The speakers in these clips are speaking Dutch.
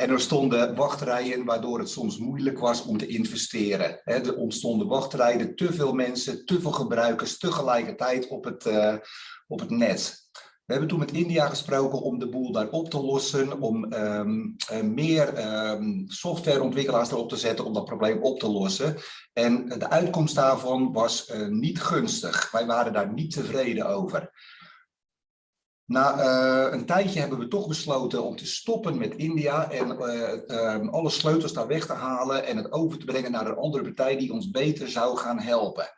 En er stonden wachtrijen waardoor het soms moeilijk was om te investeren. er ontstonden wachtrijen, te veel mensen, te veel gebruikers tegelijkertijd op het, uh, op het net. We hebben toen met India gesproken om de boel daar op te lossen, om um, uh, meer um, softwareontwikkelaars erop te zetten om dat probleem op te lossen. En de uitkomst daarvan was uh, niet gunstig. Wij waren daar niet tevreden over. Na uh, een tijdje hebben we toch besloten om te stoppen met India en uh, um, alle sleutels daar weg te halen en het over te brengen naar een andere partij die ons beter zou gaan helpen.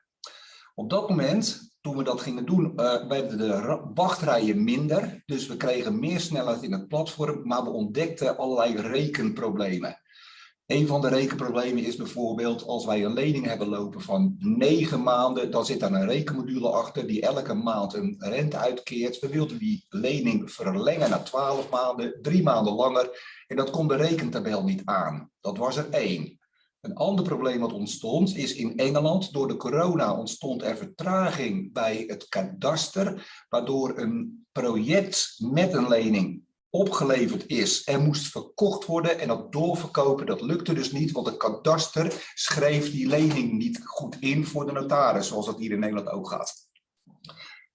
Op dat moment toen we dat gingen doen, uh, werden de wachtrijen minder. Dus we kregen meer snelheid in het platform, maar we ontdekten allerlei rekenproblemen. Een van de rekenproblemen is bijvoorbeeld als wij een lening hebben lopen van negen maanden, dan zit daar een rekenmodule achter die elke maand een rente uitkeert. We wilden die lening verlengen naar 12 maanden, drie maanden langer en dat kon de rekentabel niet aan. Dat was er één. Een ander probleem wat ontstond is in Engeland. Door de corona ontstond er vertraging bij het kadaster, waardoor een project met een lening opgeleverd is en moest verkocht worden en dat doorverkopen, dat lukte dus niet, want het kadaster schreef die lening niet goed in voor de notaris, zoals dat hier in Nederland ook gaat.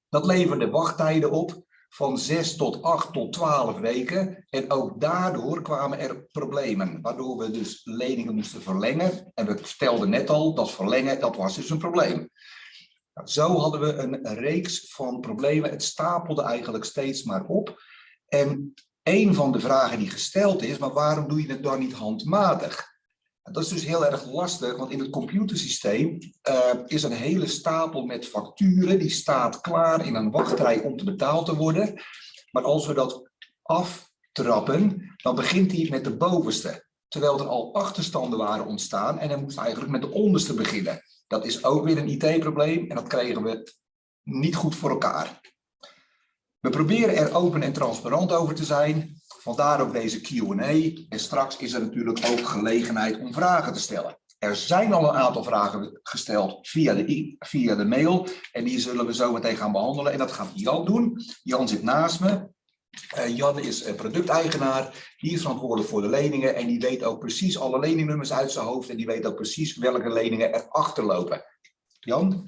Dat leverde wachttijden op van 6 tot 8 tot 12 weken. En ook daardoor kwamen er problemen, waardoor we dus leningen moesten verlengen. En we vertelden net al, dat verlengen, dat was dus een probleem. Nou, zo hadden we een reeks van problemen. Het stapelde eigenlijk steeds maar op. En een van de vragen die gesteld is, maar waarom doe je het dan niet handmatig? Dat is dus heel erg lastig, want in het computersysteem uh, is een hele stapel met facturen, die staat klaar in een wachtrij om te betaald te worden. Maar als we dat aftrappen, dan begint hij met de bovenste. Terwijl er al achterstanden waren ontstaan en hij moest eigenlijk met de onderste beginnen. Dat is ook weer een IT-probleem en dat kregen we niet goed voor elkaar. We proberen er open en transparant over te zijn. Vandaar ook deze Q&A. En straks is er natuurlijk ook gelegenheid om vragen te stellen. Er zijn al een aantal vragen gesteld via de, via de mail. En die zullen we zo meteen gaan behandelen. En dat gaat Jan doen. Jan zit naast me. Uh, Jan is uh, producteigenaar, die is verantwoordelijk voor de leningen en die weet ook precies alle leningnummers uit zijn hoofd en die weet ook precies welke leningen erachter lopen. Jan?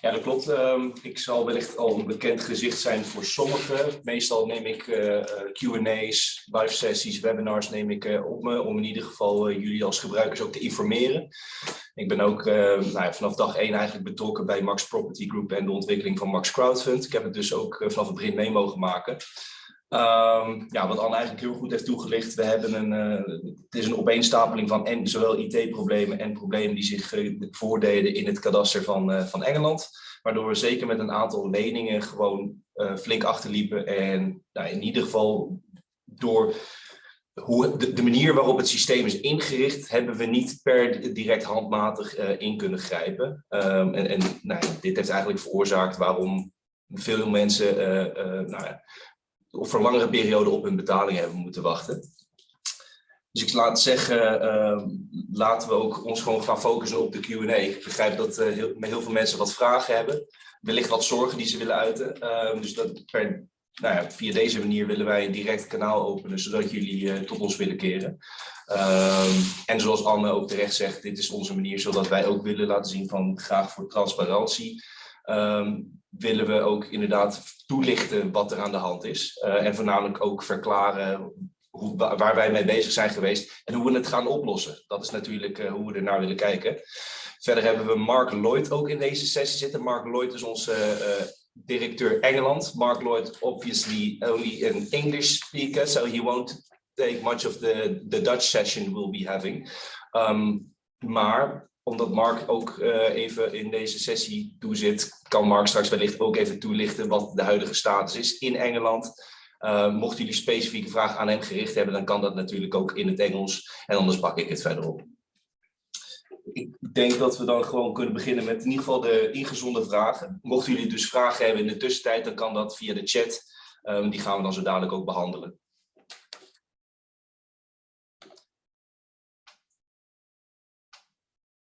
Ja, dat klopt. Um, ik zal wellicht al een bekend gezicht zijn voor sommigen. Meestal neem ik uh, Q&A's, live sessies, webinars neem ik uh, op me om in ieder geval jullie als gebruikers ook te informeren. Ik ben ook nou ja, vanaf dag één eigenlijk betrokken bij Max Property Group en de ontwikkeling van Max Crowdfund. Ik heb het dus ook vanaf het begin mee mogen maken. Um, ja, wat Anne eigenlijk heel goed heeft toegelicht, we hebben een, uh, het is een opeenstapeling van en, zowel IT-problemen en problemen die zich voordeden in het kadaster van, uh, van Engeland. Waardoor we zeker met een aantal leningen gewoon flink achterliepen. En nou, in ieder geval door hoe, de, manier waarop het systeem is ingericht, hebben we niet per direct handmatig in kunnen grijpen. Um, en en nou, dit heeft eigenlijk veroorzaakt waarom veel mensen nou voor langere periode op hun betaling hebben moeten wachten. Dus ik laat zeggen, uh, laten we ook ons gewoon gaan focussen op de Q&A. Ik begrijp dat uh, heel, heel, veel mensen wat vragen hebben. Wellicht wat zorgen die ze willen uiten. Uh, dus dat nou ja, via deze manier willen wij een direct kanaal openen, zodat jullie eh, tot ons willen keren. Ehm, en zoals Anne ook terecht zegt, dit is onze manier zodat wij ook willen laten zien van graag voor transparantie. Ehm, willen we ook inderdaad toelichten wat er aan de hand is. Uh, en voornamelijk ook verklaren hoe, waar wij mee bezig zijn geweest en hoe we het gaan oplossen. Dat is natuurlijk uh, hoe we er naar willen kijken. Verder hebben we Mark Lloyd ook in deze sessie zitten. Mark Lloyd is onze uh, directeur Engeland. Mark Lloyd obviously only an English speaker, so he won't take much of the, the Dutch session we'll be having. Um, maar omdat Mark ook uh, even in deze sessie toezit, kan Mark straks wellicht ook even toelichten wat de huidige status is in Engeland. Uh, mochten jullie specifieke vragen aan hem gericht hebben, dan kan dat natuurlijk ook in het Engels. En anders pak ik het verder op. Ik denk dat we dan gewoon kunnen beginnen met in ieder geval de ingezonde vragen. Mochten jullie dus vragen hebben in de tussentijd, dan kan dat via de chat. Um, die gaan we dan zo dadelijk ook behandelen.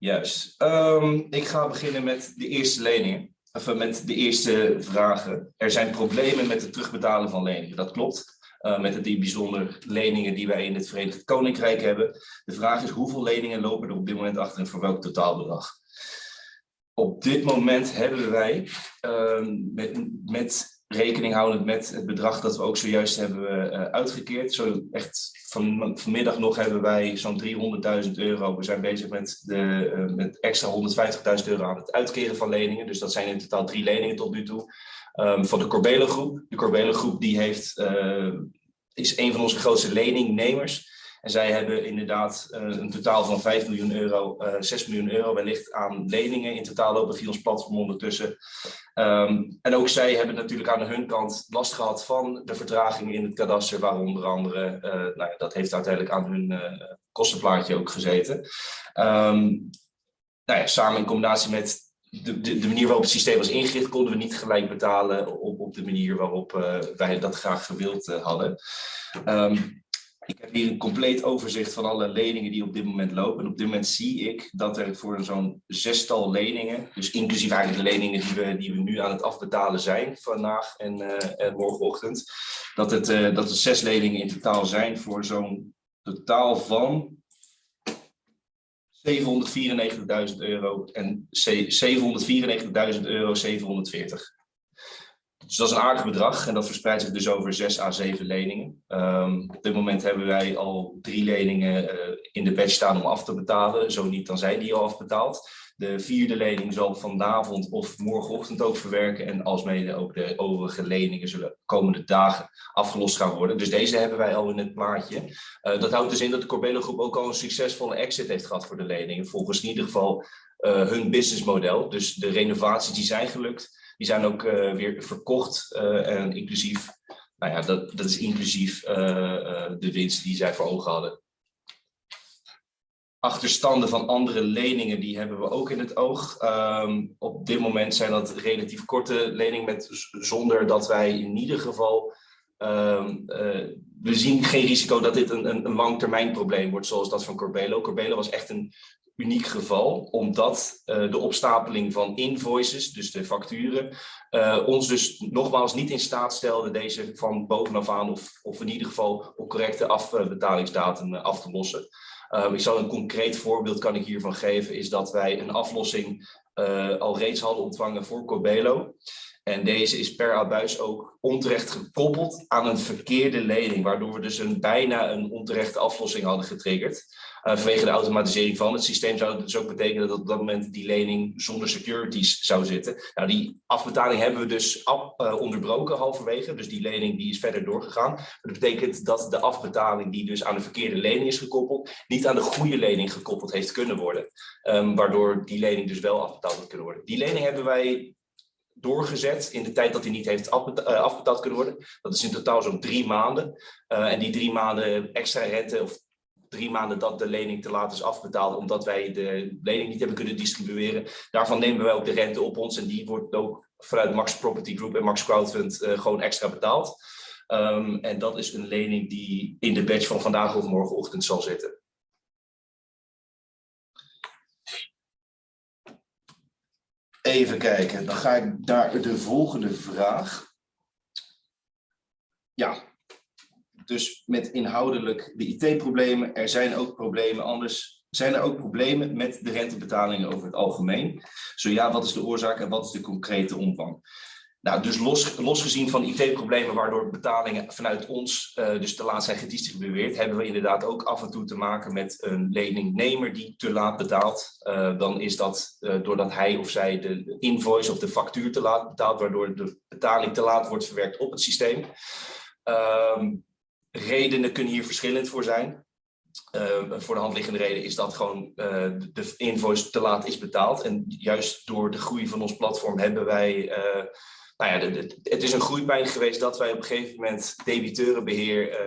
Juist. Um, ik ga beginnen met de eerste leningen. Of met de eerste vragen. Er zijn problemen met het terugbetalen van leningen. Dat klopt. Uh, met die bijzondere leningen die wij in het Verenigd Koninkrijk hebben. De vraag is hoeveel leningen lopen er op dit moment achter en voor welk totaalbedrag? Op dit moment hebben wij uh, met, met rekening houdend met het bedrag dat we ook zojuist hebben uh, uitgekeerd. Zo echt van, vanmiddag nog hebben wij zo'n 300.000 euro. We zijn bezig met, de, uh, met extra 150.000 euro aan het uitkeren van leningen. Dus dat zijn in totaal drie leningen tot nu toe. Um, van de Corbelo groep. De Corbelo groep die heeft, uh, is een van onze grootste leningnemers. En zij hebben inderdaad uh, een totaal van 5 miljoen euro, uh, 6 miljoen euro wellicht aan leningen. In totaal lopen via ons platform ondertussen. Um, en ook zij hebben natuurlijk aan hun kant last gehad van de vertragingen in het kadaster, waar onder andere, uh, nou ja, dat heeft uiteindelijk aan hun kostenplaatje ook gezeten. Um, nou ja, samen in combinatie met de, de, manier waarop het systeem was ingericht, konden we niet gelijk betalen op, op de manier waarop wij dat graag gewild hadden. Um, ik heb hier een compleet overzicht van alle leningen die op dit moment lopen. En op dit moment zie ik dat er voor zo'n zestal leningen, dus inclusief eigenlijk de leningen die we, nu aan het afbetalen zijn vandaag en, en morgenochtend, dat, het, uh, dat er zes leningen in totaal zijn voor zo'n totaal van 794.000 euro en 794.000 euro 740. Dus dat is een aardig bedrag en dat verspreidt zich dus over 6 à 7 leningen. Um, op dit moment hebben wij al drie leningen uh, in de batch staan om af te betalen. Zo niet, dan zijn die al afbetaald. De vierde lening zal vanavond of morgenochtend ook verwerken. En alsmede ook de overige leningen zullen komende dagen afgelost gaan worden. Dus deze hebben wij al in het plaatje. Uh, dat houdt dus in dat de Corbelo Groep ook al een succesvolle exit heeft gehad voor de leningen. Volgens in ieder geval uh, hun businessmodel. Dus de renovaties die zijn gelukt. Die zijn ook uh, weer verkocht uh, en inclusief, nou ja, dat, dat is inclusief uh, de winst die zij voor ogen hadden. Achterstanden van andere leningen, die hebben we ook in het oog. Um, op dit moment zijn dat relatief korte leningen, met, zonder dat wij in ieder geval uh, we zien geen risico dat dit een, een, een langtermijn probleem wordt, zoals dat van Corbelo. Corbelo was echt een uniek geval, omdat uh, de opstapeling van invoices, dus de facturen, uh, ons dus nogmaals niet in staat stelde deze van bovenaf aan of, of in ieder geval op correcte afbetalingsdatum af te lossen. Um, ik zal een concreet voorbeeld kan ik hiervan geven, is dat wij een aflossing al reeds hadden ontvangen voor Corbelo. En deze is per abuis ook onterecht gekoppeld aan een verkeerde lening, waardoor we dus een, bijna een onterechte aflossing hadden getriggerd. Uh, vanwege de automatisering van het systeem zou het dus ook betekenen dat op dat moment die lening zonder securities zou zitten. Nou, die afbetaling hebben we dus uh, onderbroken halverwege, dus die lening die is verder doorgegaan. Dat betekent dat de afbetaling die dus aan de verkeerde lening is gekoppeld, niet aan de goede lening gekoppeld heeft kunnen worden. Um, waardoor die lening dus wel afbetaald had kunnen worden. Die lening hebben wij doorgezet in de tijd dat hij niet heeft afbetaald kunnen worden. Dat is in totaal zo'n drie maanden. En die drie maanden extra rente of drie maanden dat de lening te laat is afbetaald omdat wij de lening niet hebben kunnen distribueren. Daarvan nemen wij ook de rente op ons en die wordt ook vanuit Max Property Group en Max Crowdfund uh, gewoon extra betaald. Um, en dat is een lening die in de batch van vandaag of morgenochtend zal zitten. Even kijken, dan ga ik naar de volgende vraag. Ja, dus met inhoudelijk de IT-problemen. Er zijn ook problemen anders. Zijn er ook problemen met de rentebetalingen over het algemeen? Zo ja, wat is de oorzaak en wat is de concrete omvang? Nou, dus los, losgezien van IT-problemen waardoor betalingen vanuit ons uh, dus te laat zijn gedistribueerd, hebben we inderdaad ook af en toe te maken met een leningnemer die te laat betaalt. Uh, dan is dat uh, doordat hij of zij de invoice of de factuur te laat betaalt, waardoor de betaling te laat wordt verwerkt op het systeem. Um, redenen kunnen hier verschillend voor zijn. Uh, voor de hand liggende reden is dat gewoon uh, de invoice te laat is betaald. En juist door de groei van ons platform hebben wij... Uh, nou ja, het is een groeipijn geweest dat wij op een gegeven moment debiteurenbeheer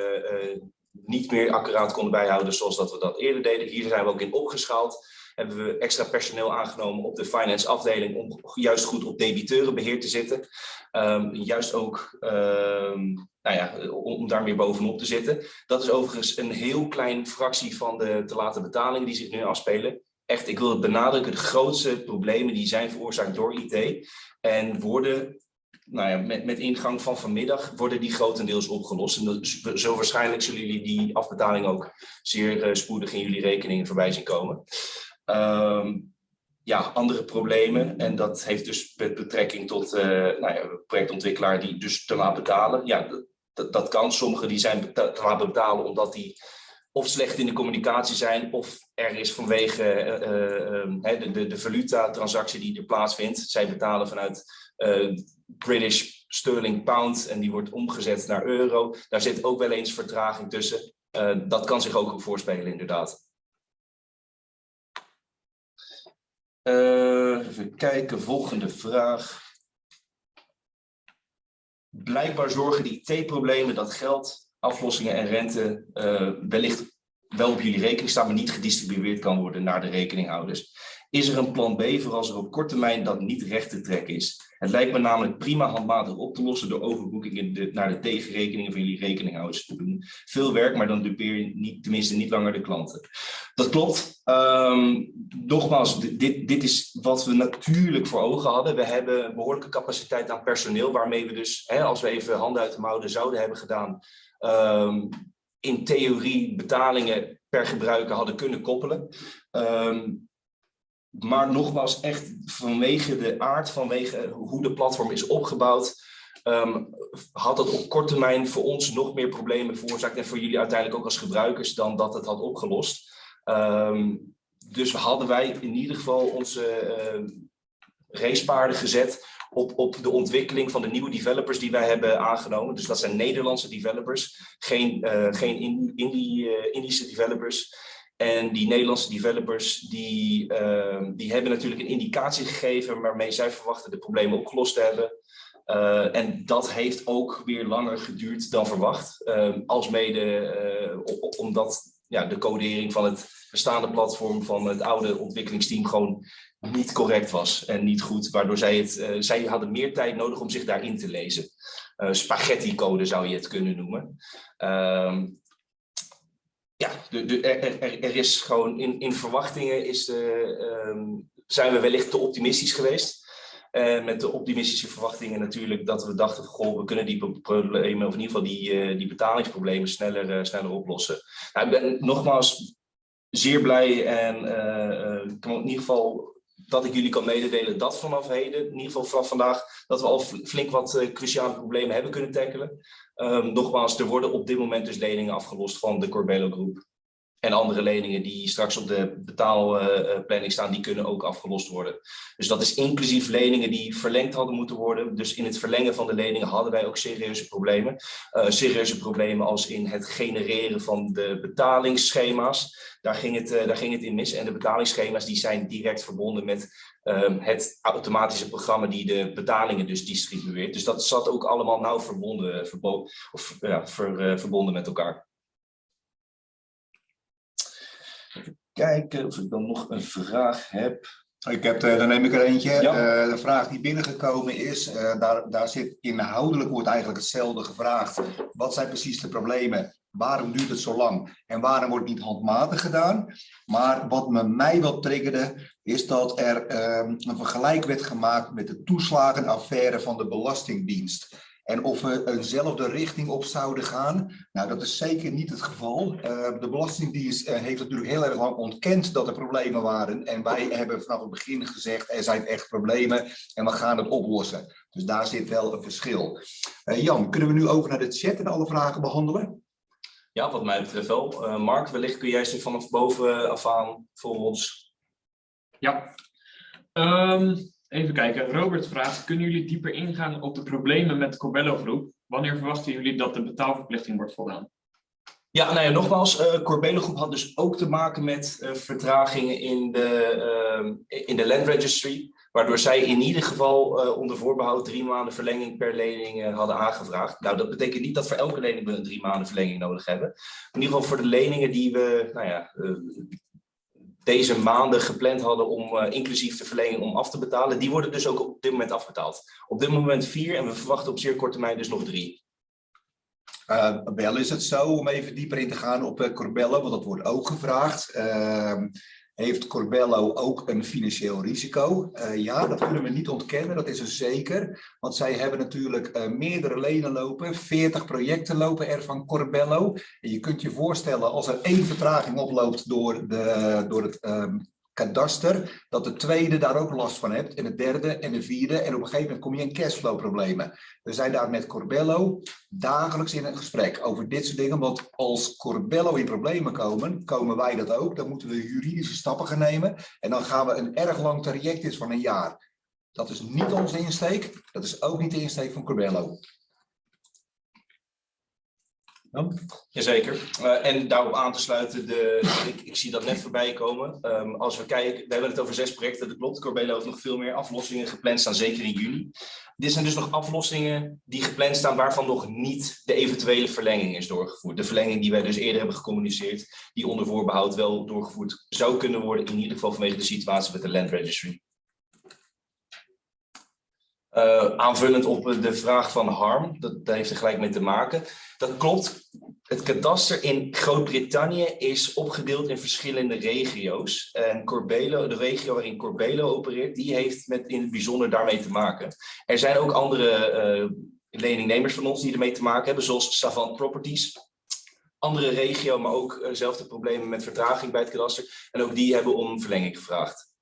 niet meer accuraat konden bijhouden zoals dat we dat eerder deden. Hier zijn we ook in opgeschaald. Hebben we extra personeel aangenomen op de finance afdeling om juist goed op debiteurenbeheer te zitten. Um, juist ook um, nou ja, om daar meer bovenop te zitten. Dat is overigens een heel klein fractie van de te late betalingen die zich nu afspelen. Echt, ik wil het benadrukken, de grootste problemen die zijn veroorzaakt door IT en worden nou ja, met, met ingang van vanmiddag worden die grotendeels opgelost. En zo waarschijnlijk zullen jullie die afbetaling ook zeer spoedig in jullie rekeningen voorbij zien komen. Ehm, ja, andere problemen. En dat heeft dus met betrekking tot uh, nou ja, projectontwikkelaar die dus te laat betalen. Ja, dat, dat kan. Sommigen die zijn te laat betalen omdat die of slecht in de communicatie zijn, of er is vanwege uh, uh, de, de, de valuta-transactie die er plaatsvindt. Zij betalen vanuit British Sterling Pound en die wordt omgezet naar euro. Daar zit ook wel eens vertraging tussen. dat kan zich ook voorspelen, inderdaad. Uh, even kijken, volgende vraag. Blijkbaar zorgen die IT-problemen dat geld, aflossingen en rente uh, wellicht wel op jullie rekening staan, maar niet gedistribueerd kan worden naar de rekeninghouders. Is er een plan B voor als er op korte termijn dat niet recht te trekken is? Het lijkt me namelijk prima handmatig op te lossen door overboekingen naar de tegenrekeningen van jullie rekeninghouders te doen. Veel werk, maar dan dupeer je niet, tenminste niet langer de klanten. Dat klopt. Um, nogmaals, dit, dit is wat we natuurlijk voor ogen hadden. We hebben behoorlijke capaciteit aan personeel, waarmee we dus, hè, als we even handen uit de mouwen zouden hebben gedaan, um, in theorie betalingen per gebruiker hadden kunnen koppelen. Um, maar nogmaals, echt vanwege de aard, vanwege hoe de platform is opgebouwd, um, had het op korte termijn voor ons nog meer problemen veroorzaakt en voor jullie uiteindelijk ook als gebruikers dan dat het had opgelost. Um, dus hadden wij in ieder geval onze uh, racepaarden gezet op, op de ontwikkeling van de nieuwe developers die wij hebben aangenomen. Dus dat zijn Nederlandse developers, geen, uh, geen Indie, uh, Indische developers. En die Nederlandse developers die, uh, die hebben natuurlijk een indicatie gegeven waarmee zij verwachten de problemen opgelost te hebben. Uh, en dat heeft ook weer langer geduurd dan verwacht. Uh, als mede uh, omdat ja, de codering van het bestaande platform van het oude ontwikkelingsteam gewoon niet correct was en niet goed. Waardoor zij het, zij hadden meer tijd nodig om zich daarin te lezen. spaghetti code zou je het kunnen noemen. Ehm, ja, de, er, er, is gewoon in, in verwachtingen is de, um, zijn we wellicht te optimistisch geweest. Uh, met de optimistische verwachtingen natuurlijk dat we dachten, goh, we kunnen die problemen, of in ieder geval die, uh, die betalingsproblemen sneller, uh, sneller oplossen. Nou, ik ben nogmaals zeer blij en kan in ieder geval dat ik jullie kan mededelen dat vanaf heden, in ieder geval vanaf vandaag, dat we al flink wat cruciale problemen hebben kunnen tackelen. Um, nogmaals, er worden op dit moment dus leningen afgelost van de Corbello Groep. En andere leningen die straks op de betaalplanning staan, die kunnen ook afgelost worden. Dus dat is inclusief leningen die verlengd hadden moeten worden. Dus in het verlengen van de leningen hadden wij ook serieuze problemen. Uh, serieuze problemen als in het genereren van de betalingsschema's. Daar ging, het, uh, daar ging het in mis. En de betalingsschema's die zijn direct verbonden met um, het automatische programma die de betalingen dus distribueert. Dus dat zat ook allemaal nauw verbonden, verbo of, ja, ver, verbonden met elkaar. Even kijken of ik dan nog een vraag heb. Ik heb, dan neem ik er eentje. Ja. Uh, de vraag die binnengekomen is, uh, daar, daar zit inhoudelijk wordt eigenlijk hetzelfde gevraagd. Wat zijn precies de problemen? Waarom duurt het zo lang? En waarom wordt het niet handmatig gedaan? Maar wat me mij wel triggerde, is dat er um, een vergelijk werd gemaakt met de toeslagenaffaire van de Belastingdienst. En of we eenzelfde richting op zouden gaan, nou dat is zeker niet het geval. Uh, de Belastingdienst uh, heeft natuurlijk heel erg lang ontkend dat er problemen waren. En wij hebben vanaf het begin gezegd, er zijn echt problemen en we gaan het oplossen. Dus daar zit wel een verschil. Uh, Jan, kunnen we nu over naar de chat en alle vragen behandelen? Ja, wat mij betreft wel. Mark, wellicht kun jij ze vanaf boven af aan voor ons. Ja. Um... Even kijken, Robert vraagt, kunnen jullie dieper ingaan op de problemen met Corbello groep? Wanneer verwachten jullie dat de betaalverplichting wordt voldaan? Ja, nou ja, nogmaals, uh, Corbello groep had dus ook te maken met uh, vertragingen in de, uh, in de land registry, waardoor zij in ieder geval onder voorbehoud drie maanden verlenging per lening hadden aangevraagd. Nou, dat betekent niet dat voor elke lening we een drie maanden verlenging nodig hebben. In ieder geval voor de leningen die we, nou ja, deze maanden gepland hadden om uh, inclusief de verlenging om af te betalen, die worden dus ook op dit moment afbetaald. Op dit moment vier en we verwachten op zeer korte termijn dus nog drie. Uh, wel is het zo, om even dieper in te gaan op uh, Corbella, want dat wordt ook gevraagd. Uh, heeft Corbello ook een financieel risico? Uh, ja, dat kunnen we niet ontkennen, dat is er zeker. Want zij hebben natuurlijk uh, meerdere lenen lopen, 40 projecten lopen er van Corbello. En je kunt je voorstellen, als er één vertraging oploopt door, de, door het um, kadaster, dat de tweede daar ook last van hebt, en de derde en de vierde, en op een gegeven moment kom je in cashflow problemen. We zijn daar met Corbello dagelijks in een gesprek over dit soort dingen, want als Corbello in problemen komen, komen wij dat ook, dan moeten we juridische stappen gaan nemen, en dan gaan we een erg lang traject is van een jaar. Dat is niet onze insteek, dat is ook niet de insteek van Corbello. Ja? Jazeker. Uh, en daarop aan te sluiten, de, ik, ik zie dat net voorbij komen. Um, als we kijken, we hebben het over zes projecten, dat klopt. Corbelo heeft nog veel meer aflossingen gepland staan, zeker in juni. Dit zijn dus nog aflossingen die gepland staan waarvan nog niet de eventuele verlenging is doorgevoerd. De verlenging die wij dus eerder hebben gecommuniceerd, die onder voorbehoud wel doorgevoerd zou kunnen worden, in ieder geval vanwege de situatie met de Land Registry. Uh, aanvullend op de vraag van Harm, dat, heeft er gelijk mee te maken. Dat klopt. Het kadaster in Groot-Brittannië is opgedeeld in verschillende regio's. En Corbelo, de regio waarin Corbelo opereert, die heeft met in het bijzonder daarmee te maken. Er zijn ook andere uh, leningnemers van ons die ermee te maken hebben, zoals Savant Properties. Andere regio, maar ook uh, zelfde problemen met vertraging bij het kadaster. En ook die hebben om verlenging gevraagd.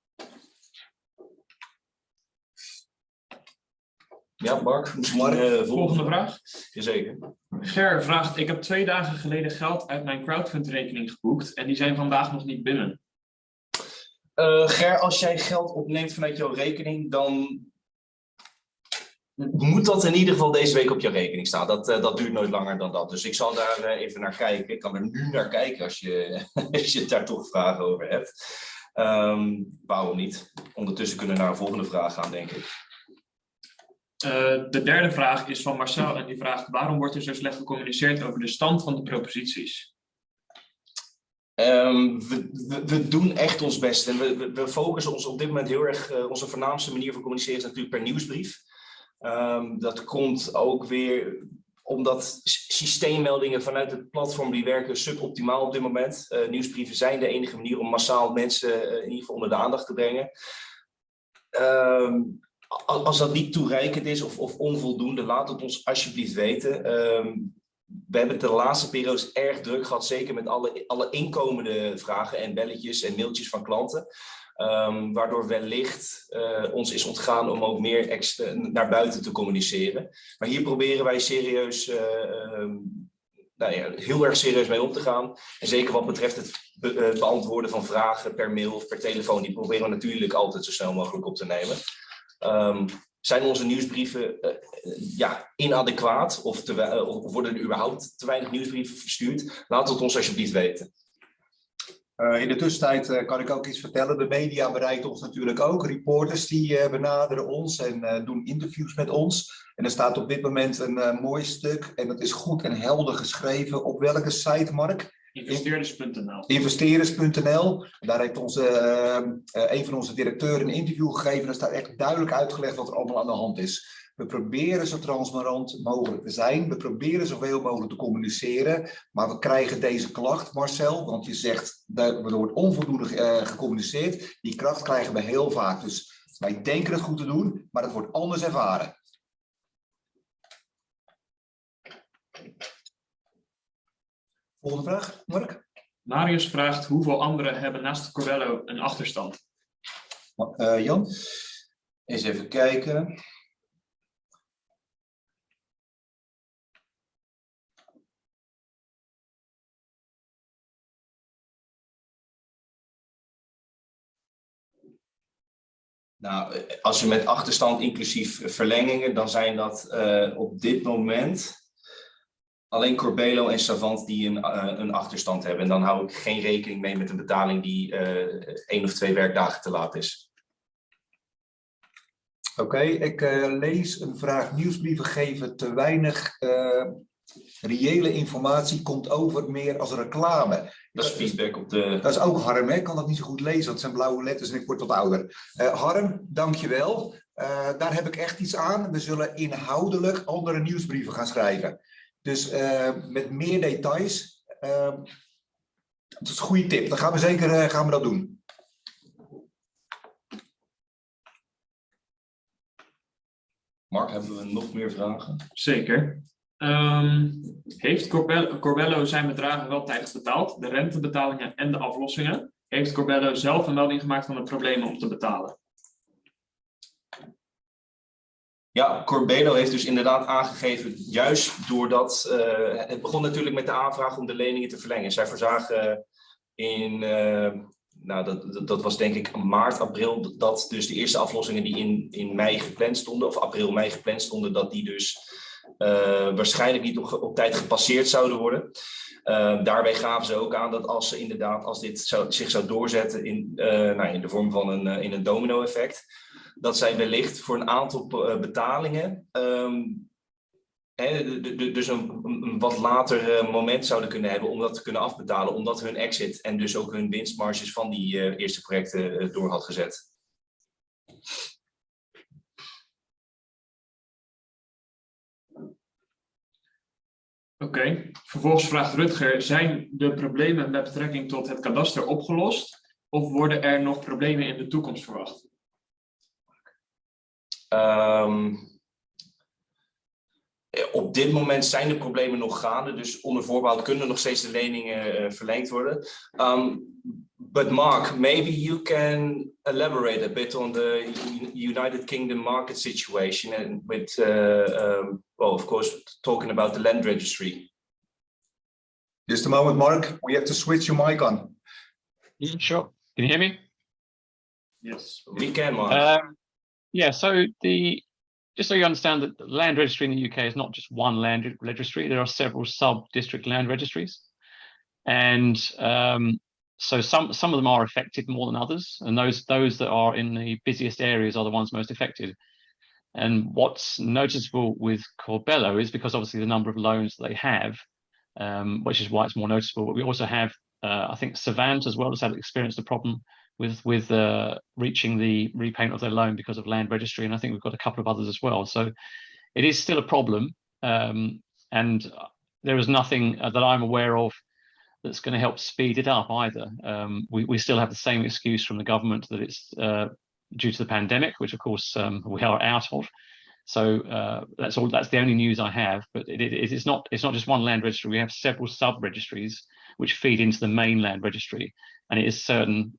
Ja, Mark, misschien uh, volgende vraag. Jazeker. Ger vraagt, ik heb twee dagen geleden geld uit mijn crowdfund-rekening geboekt en die zijn vandaag nog niet binnen. Uh, Ger, als jij geld opneemt vanuit jouw rekening, dan moet dat in ieder geval deze week op je rekening staan. Dat, uh, dat duurt nooit langer dan dat. Dus ik zal daar uh, even naar kijken. Ik kan er nu naar kijken als je, als je daar toch vragen over hebt. Um, waarom niet? Ondertussen kunnen we naar een volgende vraag gaan, denk ik. Uh, de derde vraag is van Marcel en die vraagt waarom wordt er zo slecht gecommuniceerd over de stand van de proposities? Um, we, we, doen echt ons best en we, we, focussen ons op dit moment heel erg, uh, onze voornaamste manier van communiceren is natuurlijk per nieuwsbrief. Um, dat komt ook weer omdat systeemmeldingen vanuit het platform die werken suboptimaal op dit moment. Uh, nieuwsbrieven zijn de enige manier om massaal mensen in ieder geval onder de aandacht te brengen. Um, als dat niet toereikend is of, of, onvoldoende, laat het ons alsjeblieft weten. Um, we hebben het de laatste periodes erg druk gehad, zeker met alle, alle inkomende vragen en belletjes en mailtjes van klanten. Um, waardoor wellicht uh, ons is ontgaan om ook meer extra naar buiten te communiceren. Maar hier proberen wij serieus, uh, um, nou ja, heel erg serieus mee om te gaan. En zeker wat betreft het be beantwoorden van vragen per mail of per telefoon, die proberen we natuurlijk altijd zo snel mogelijk op te nemen. Um, zijn onze nieuwsbrieven uh, ja, inadequaat uh, of, worden er überhaupt te weinig nieuwsbrieven verstuurd? Laat het ons alsjeblieft weten. In de tussentijd kan ik ook iets vertellen. De media bereikt ons natuurlijk ook. Reporters die benaderen ons en doen interviews met ons. En er staat op dit moment een mooi stuk en dat is goed en helder geschreven. Op welke site, Mark? Investeerders.nl. Investeerders.nl. Daar heeft onze, uh, een van onze directeuren een interview gegeven. Daar staat echt duidelijk uitgelegd wat er allemaal aan de hand is. We proberen zo transparant mogelijk te zijn. We proberen zoveel mogelijk te communiceren. Maar we krijgen deze klacht, Marcel. Want je zegt, er wordt onvoldoende uh, gecommuniceerd. Die kracht krijgen we heel vaak. Dus wij denken het goed te doen, maar het wordt anders ervaren. Volgende vraag, Mark. Marius vraagt hoeveel anderen hebben naast Corello een achterstand? Uh, Jan? Eens even kijken. Nou, als je met achterstand inclusief verlengingen, dan zijn dat uh, op dit moment alleen Corbelo en Savant die een, uh, een achterstand hebben. En dan hou ik geen rekening mee met een betaling die uh, één of twee werkdagen te laat is. Oké, okay, ik uh, lees een vraag. Nieuwsbrieven geven te weinig reële informatie, komt over meer als reclame. Dat is feedback op de... Dat is ook Harm, hè? ik kan dat niet zo goed lezen, dat zijn blauwe letters en ik word wat ouder. Harm, dankjewel. daar heb ik echt iets aan. We zullen inhoudelijk andere nieuwsbrieven gaan schrijven. Dus eh, met meer details. Ehm, dat is een goede tip. Dan gaan we zeker eh, gaan we dat doen. Mark, hebben we nog meer vragen? Zeker. Ehm, heeft Corbello, Corbello zijn bedragen wel tijdig betaald? De rentebetalingen en de aflossingen? Heeft Corbello zelf een melding gemaakt van de problemen om te betalen? Ja, Corbelo heeft dus inderdaad aangegeven, juist doordat, eh, het begon natuurlijk met de aanvraag om de leningen te verlengen. Zij verzagen in, eh, nou dat, dat- was denk ik maart, april, dat dus de eerste aflossingen die in, in mei gepland stonden, of april, mei gepland stonden, dat die dus eh, waarschijnlijk niet op, tijd gepasseerd zouden worden. Eh, daarbij gaven ze ook aan dat als ze inderdaad, als dit zich zou doorzetten in, nou, in de vorm van een, in een domino-effect, dat zij wellicht voor een aantal eh, betalingen de- dus een, wat later eh, moment zouden kunnen hebben om dat te kunnen afbetalen, omdat hun exit en dus ook hun winstmarges van die eh, eerste projecten door had gezet. Oké. Vervolgens vraagt Rutger, zijn de problemen met betrekking tot het kadaster opgelost? Of worden er nog problemen in de toekomst verwacht? Ehm, eh, op dit moment zijn de problemen nog gaande, dus onder voorbehoud kunnen nog steeds de leningen eh, verlengd worden. Um, but Mark, maybe you can elaborate a bit on the United Kingdom market situation and with, uh, um, well, of course, talking about the land registry. Just a moment, Mark. We have to switch your mic on. Yeah, sure. Can you hear me? Yes. We can, Mark. Um, yeah, so the just so you understand that the land registry in the UK is not just one land registry, there are several sub-district land registries. And um, so some some of them are affected more than others, and those those that are in the busiest areas are the ones most affected. And what's noticeable with Corbello is because obviously the number of loans they have, um, which is why it's more noticeable. But we also have, uh, I think, Savant as well has had experienced a problem with with uh, reaching the repayment of their loan because of land registry, and I think we've got a couple of others as well. So it is still a problem, um, and there is nothing uh, that I'm aware of that's going to help speed it up either. Um, we we still have the same excuse from the government that it's uh, due to the pandemic, which of course um, we are out of. So uh, that's all. That's the only news I have. But it, it, it's not. It's not just one land registry. We have several sub registries which feed into the main land registry, and it is certain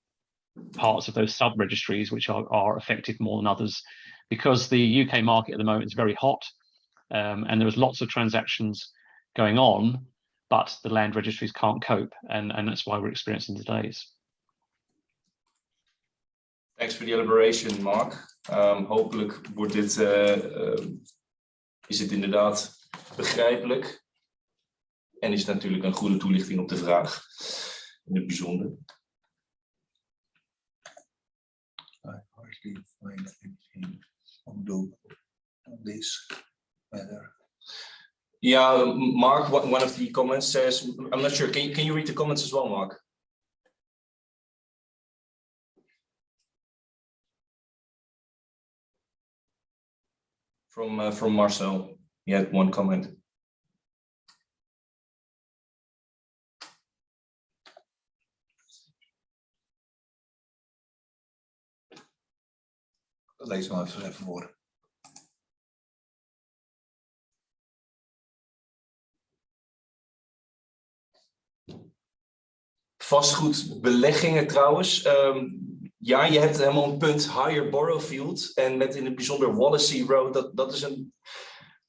parts of those sub registries which are, are affected more than others because the UK market at the moment is very hot um, and there's lots of transactions going on, but the land registries can't cope. And, and that's why we're experiencing delays. Thanks for the elaboration, Mark. Um, hopelijk wordt dit, eh, eh, is het inderdaad begrijpelijk. En is natuurlijk een goede toelichting op de vraag in het bijzonder. Hardly find anything on the on this matter. Ja, Mark, one one of the comments says, I'm not sure, can you, can you read the comments as well, Mark? From, uh, from Marcel, he had one comment. Lees hem even voor. Vastgoedbeleggingen trouwens. Ehm, ja, je hebt helemaal een punt higher Borrowfield. En met in het bijzonder Wallasey Road. Dat, dat, is een,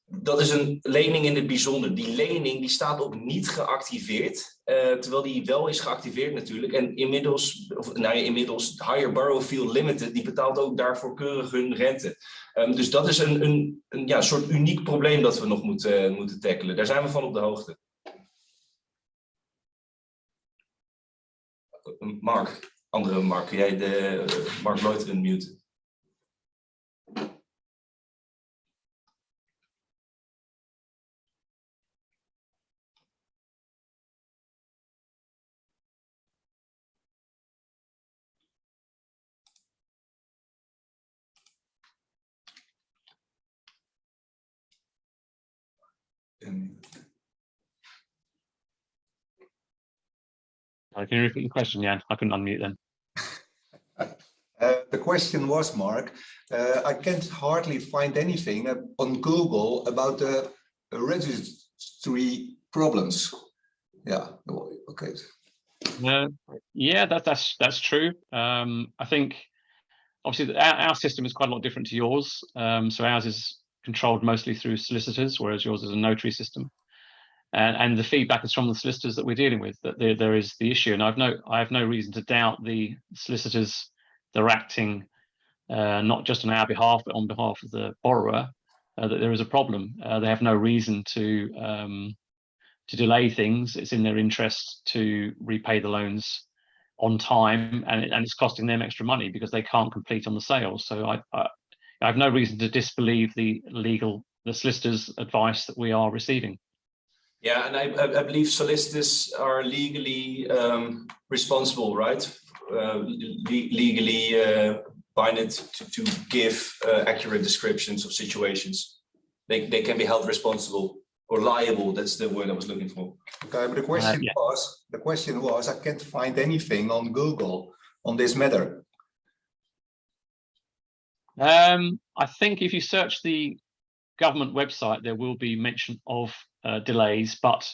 dat is een lening in het bijzonder. Die lening die staat op niet geactiveerd. eh, terwijl die wel is geactiveerd natuurlijk. En inmiddels, of nou ja, inmiddels, Higher Borrowfield Limited, die betaalt ook daarvoor keurig hun rente. Ehm, dus dat is een, een, een ja, soort uniek probleem dat we nog moeten, moeten tackelen. Daar zijn we van op de hoogte. Mark, andere Mark, kun jij de eh, Mark unmuten? Uh, can you repeat your question, Jan? I couldn't unmute then. Uh, the question was, Mark, uh, I can't hardly find anything uh, on Google about the registry problems. Yeah, okay. Uh, yeah, that, that's that's true. Um, I think obviously our, our, system is quite a lot different to yours. Um, so ours is controlled mostly through solicitors, whereas yours is a notary system. And, and the feedback is from the solicitors that we're dealing with that there, there is the issue. And I've no I have no reason to doubt the solicitors. They're acting uh, not just on our behalf, but on behalf of the borrower. Uh, that there is a problem. Uh, they have no reason to um, to delay things. It's in their interest to repay the loans on time, and, it, and it's costing them extra money because they can't complete on the sale. So I, I, I have no reason to disbelieve the legal, the solicitors' advice that we are receiving. Yeah, and I, I believe solicitors are legally um, responsible, right? Uh, le legally uh, binded to, to give uh, accurate descriptions of situations. They, they can be held responsible or liable. That's the word I was looking for. Okay, but the question Uh, yeah. was, the question was, I can't find anything on Google on this matter. Um, I think if you search the government website, there will be mention of uh, delays, but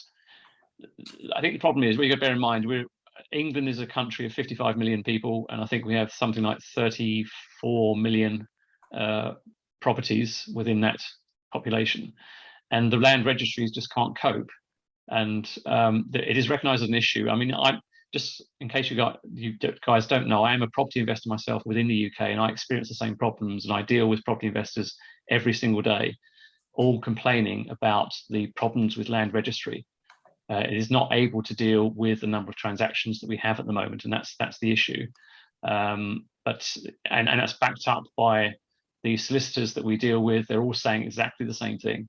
I think the problem is we got to bear in mind we're England is a country of 55 million people, and I think we have something like 34 million uh, properties within that population, and the land registries just can't cope. And um, it is recognised as an issue. I mean, I just in case you got you guys don't know, I am a property investor myself within the UK, and I experience the same problems, and I deal with property investors every single day, all complaining about the problems with land registry. Uh, it is not able to deal with the number of transactions that we have at the moment, and that's that's the issue. Um, but and, and that's backed up by the solicitors that we deal with. They're all saying exactly the same thing.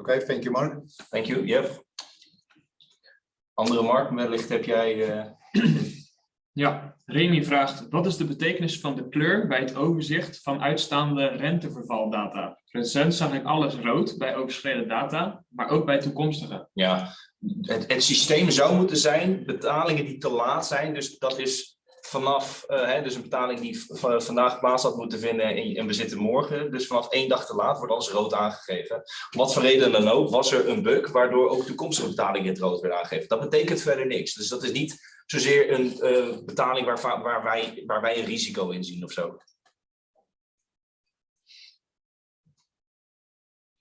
Okay, thank you, Mark. Thank you, Jeff. Andere Mark, wellicht heb jij... eh, Ja, Remy vraagt, wat is de betekenis van de kleur bij het overzicht van uitstaande rentevervaldata? Recent zag ik alles rood bij overschreden data, maar ook bij toekomstige. Ja, het, het systeem zou moeten zijn betalingen die te laat zijn. Dus dat is vanaf, eh, hè, dus een betaling die vandaag plaats had moeten vinden en, en we zitten morgen. Dus vanaf één dag te laat wordt alles rood aangegeven. Wat voor reden dan ook was er een bug waardoor ook toekomstige betalingen in het rood werden aangegeven. Dat betekent verder niks. Dus dat is niet zozeer een eh, betaling waar, waar, wij, waar wij een risico in zien of zo.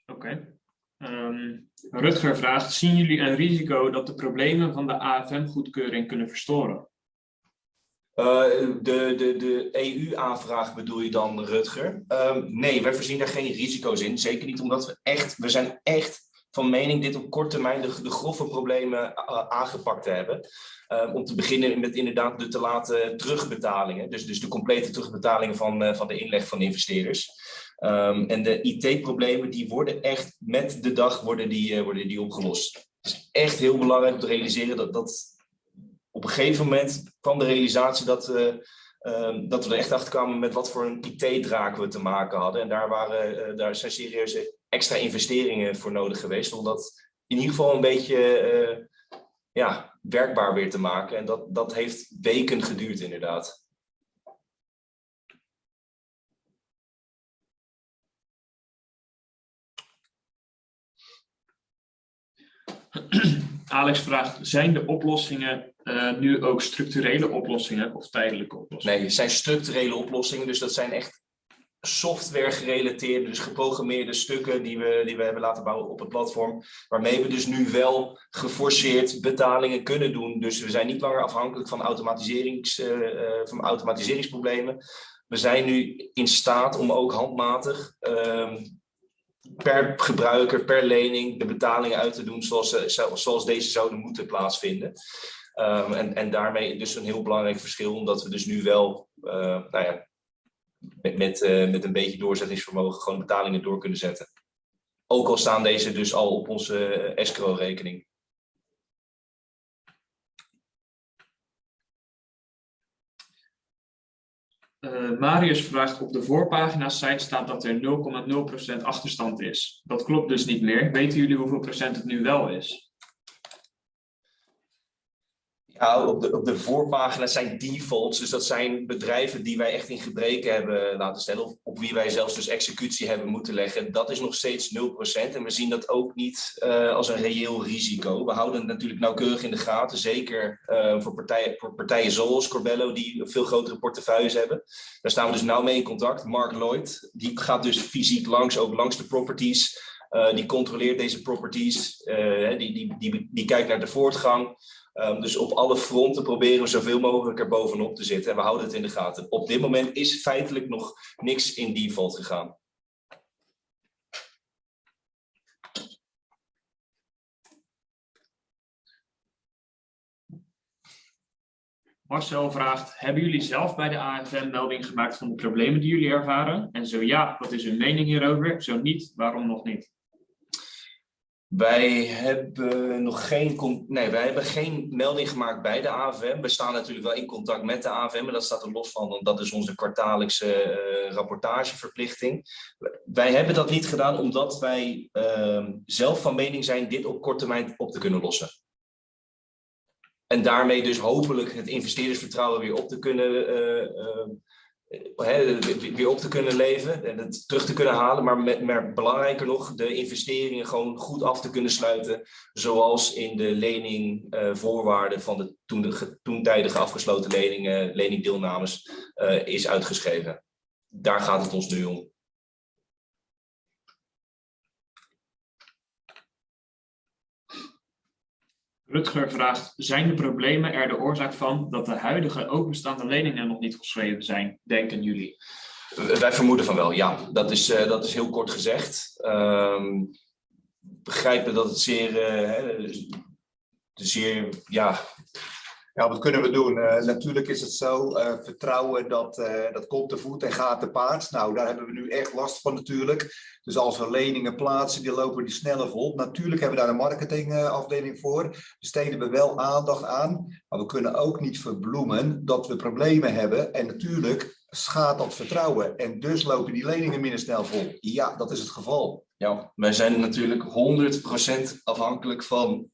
Oké. Ehm, Rutger vraagt, zien jullie een risico dat de problemen van de AFM-goedkeuring kunnen verstoren? Eh, de de, de EU-aanvraag bedoel je dan, Rutger? Ehm, nee, wij voorzien daar geen risico's in. Zeker niet omdat we echt, we zijn echt van mening dit op korte termijn de, grove problemen eh, aangepakt te hebben. Ehm, om te beginnen met inderdaad de te late terugbetalingen. Dus, dus de complete terugbetalingen van, eh, van de inleg van de investeerders. Ehm, en de IT-problemen die worden echt met de dag worden die, eh, worden die opgelost. Het is echt heel belangrijk om te realiseren dat, dat op een gegeven moment kwam de realisatie dat, eh, ehm, dat we er echt achter kwamen met wat voor een IT-draak we te maken hadden. En daar, waren, eh, daar zijn serieuze extra investeringen voor nodig geweest om dat in ieder geval een beetje eh, ja, werkbaar weer te maken. En dat, dat heeft weken geduurd inderdaad. Alex vraagt, zijn de oplossingen eh, nu ook structurele oplossingen of tijdelijke oplossingen? Nee, het zijn structurele oplossingen, dus dat zijn echt software gerelateerde, dus geprogrammeerde stukken die we, die we hebben laten bouwen op het platform, waarmee we dus nu wel geforceerd betalingen kunnen doen. Dus we zijn niet langer afhankelijk van, automatiserings, eh, eh, van automatiseringsproblemen. We zijn nu in staat om ook handmatig ehm, per gebruiker, per lening de betalingen uit te doen zoals, zoals deze zouden moeten plaatsvinden. Ehm, en, en daarmee dus een heel belangrijk verschil, omdat we dus nu wel, eh, nou ja, met, met, eh, met een beetje doorzettingsvermogen gewoon betalingen door kunnen zetten. Ook al staan deze dus al op onze eh, escrow-rekening. Eh, Marius vraagt, op de voorpagina-site staat dat er 0,0% achterstand is. Dat klopt dus niet meer. Weten jullie hoeveel procent het nu wel is? Op de, op de voorpagina zijn defaults, dus dat zijn bedrijven die wij echt in gebreken hebben laten stellen, of op wie wij zelfs dus executie hebben moeten leggen. Dat is nog steeds 0% en we zien dat ook niet uh, als een reëel risico. We houden het natuurlijk nauwkeurig in de gaten, zeker uh, voor, partijen, voor partijen zoals Corbello, die veel grotere portefeuilles hebben. Daar staan we dus nauw mee in contact. Mark Lloyd, die gaat dus fysiek langs, ook langs de properties. Uh, die controleert deze properties, die, die, die, die kijkt naar de voortgang. Um, dus op alle fronten proberen we zoveel mogelijk er bovenop te zitten en we houden het in de gaten. Op dit moment is feitelijk nog niks in default gegaan. Marcel vraagt, hebben jullie zelf bij de AFM melding gemaakt van de problemen die jullie ervaren? En zo ja, wat is uw mening hierover? Zo niet, waarom nog niet? Wij hebben nog geen, nee, wij hebben geen melding gemaakt bij de AFM. We staan natuurlijk wel in contact met de AFM, maar dat staat er los van, want dat is onze kwartaallijkse uh, rapportageverplichting. Wij hebben dat niet gedaan omdat wij uh, zelf van mening zijn dit op korte termijn op te kunnen lossen. En daarmee dus hopelijk het investeerdersvertrouwen weer op te kunnen uh, He, weer op te kunnen leven en het terug te kunnen halen, maar, maar belangrijker nog, de investeringen gewoon goed af te kunnen sluiten, zoals in de leningvoorwaarden uh, van de toen, de toen tijdige afgesloten leningen, leningdeelnames uh, is uitgeschreven. Daar gaat het ons nu om. Rutger vraagt, zijn de problemen er de oorzaak van dat de huidige openstaande leningen nog niet geschreven zijn, denken jullie? Wij vermoeden van wel, ja. Dat is, uh, dat is heel kort gezegd. Um, begrijpen dat het zeer, uh, zeer ja, ja, wat kunnen we doen? Uh, natuurlijk is het zo, uh, vertrouwen dat, uh, dat komt te voet en gaat te paard. Nou, daar hebben we nu echt last van natuurlijk. Dus als we leningen plaatsen, die lopen die sneller vol. Natuurlijk hebben we daar een marketingafdeling voor. Besteden we wel aandacht aan. Maar we kunnen ook niet verbloemen dat we problemen hebben. En natuurlijk schaadt dat vertrouwen. En dus lopen die leningen minder snel vol. Ja, dat is het geval. Ja, wij zijn natuurlijk 100% afhankelijk van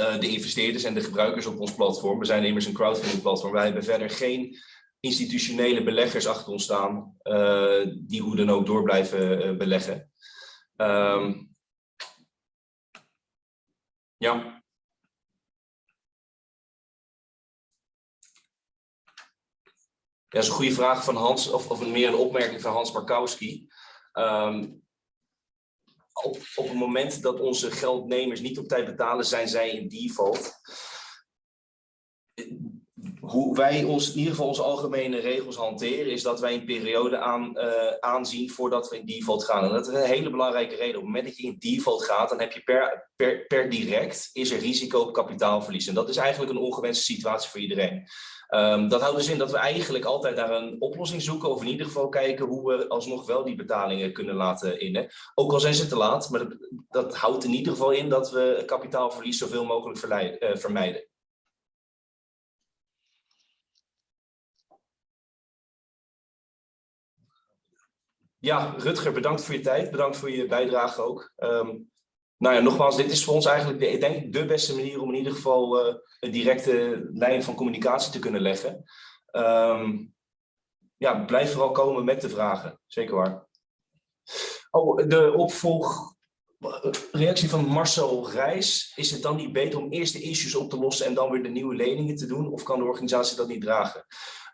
uh, de investeerders en de gebruikers op ons platform. We zijn immers een crowdfunding platform. Wij hebben verder geen institutionele beleggers achter ons staan uh, die hoe dan ook door blijven uh, beleggen. Um, ja. Ja, dat is een goede vraag van Hans, of, of meer een opmerking van Hans Markowski. Um, op, op het moment dat onze geldnemers niet op tijd betalen, zijn zij in default. Hoe wij ons, in ieder geval onze algemene regels hanteren, is dat wij een periode aan, uh, aanzien voordat we in default gaan. En dat is een hele belangrijke reden. Op het moment dat je in default gaat, dan heb je per, per, direct is er risico op kapitaalverlies. En dat is eigenlijk een ongewenste situatie voor iedereen. Um, dat houdt dus in dat we eigenlijk altijd naar een oplossing zoeken, of in ieder geval kijken hoe we alsnog wel die betalingen kunnen laten innen. Ook al zijn ze te laat, maar dat, houdt in ieder geval in dat we kapitaalverlies zoveel mogelijk uh, vermijden. Ja, Rutger, bedankt voor je tijd. Bedankt voor je bijdrage ook. Um, nou ja, nogmaals, dit is voor ons eigenlijk de, ik denk de beste manier om in ieder geval uh, een directe lijn van communicatie te kunnen leggen. Um, ja, blijf vooral komen met de vragen. Zeker waar. Oh, de opvolg reactie van Marcel Reis. Is het dan niet beter om eerst de issues op te lossen en dan weer de nieuwe leningen te doen? Of kan de organisatie dat niet dragen?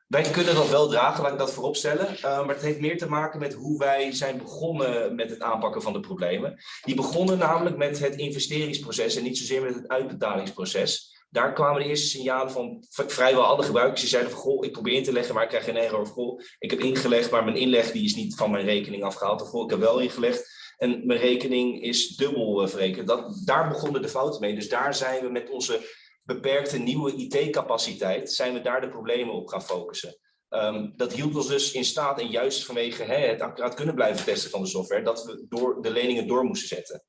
Wij kunnen dat wel dragen, laat ik dat voorop stellen. Uh, maar het heeft meer te maken met hoe wij zijn begonnen met het aanpakken van de problemen. Die begonnen namelijk met het investeringsproces en niet zozeer met het uitbetalingsproces. Daar kwamen de eerste signalen van vrijwel alle gebruikers. Die zeiden van, goh, ik probeer in te leggen, maar ik krijg geen error. Of, goh, ik heb ingelegd, maar mijn inleg die is niet van mijn rekening afgehaald. Of, goh, ik heb wel ingelegd en mijn rekening is dubbel uh, verrekend. Dat, daar begonnen de fouten mee. Dus daar zijn we met onze beperkte nieuwe IT-capaciteit, zijn we daar de problemen op gaan focussen. Um, dat hield ons dus in staat, en juist vanwege hè, het accuraat kunnen blijven testen van de software, dat we door de leningen door moesten zetten.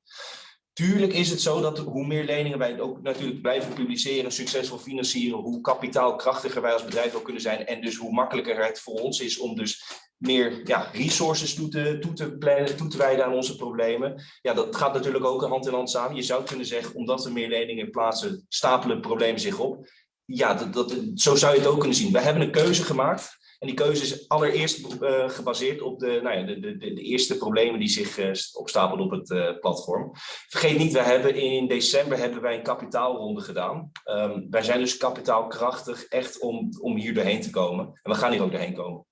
Tuurlijk is het zo dat hoe meer leningen wij ook natuurlijk blijven publiceren, succesvol financieren, hoe kapitaalkrachtiger wij als bedrijf ook kunnen zijn en dus hoe makkelijker het voor ons is om dus meer ja, resources toe te, plannen, toe te wijden aan onze problemen. Ja, dat gaat natuurlijk ook hand in hand samen. Je zou kunnen zeggen, omdat we meer leningen plaatsen, stapelen problemen zich op. ja, dat, dat, zo zou je het ook kunnen zien. We hebben een keuze gemaakt. En die keuze is allereerst uh, gebaseerd op de, nou ja, de, de, de, eerste problemen die zich uh, opstapelden op het uh, platform. Vergeet niet, we hebben in december hebben wij een kapitaalronde gedaan. Um, wij zijn dus kapitaalkrachtig echt om, om hier doorheen te komen. En we gaan hier ook doorheen komen.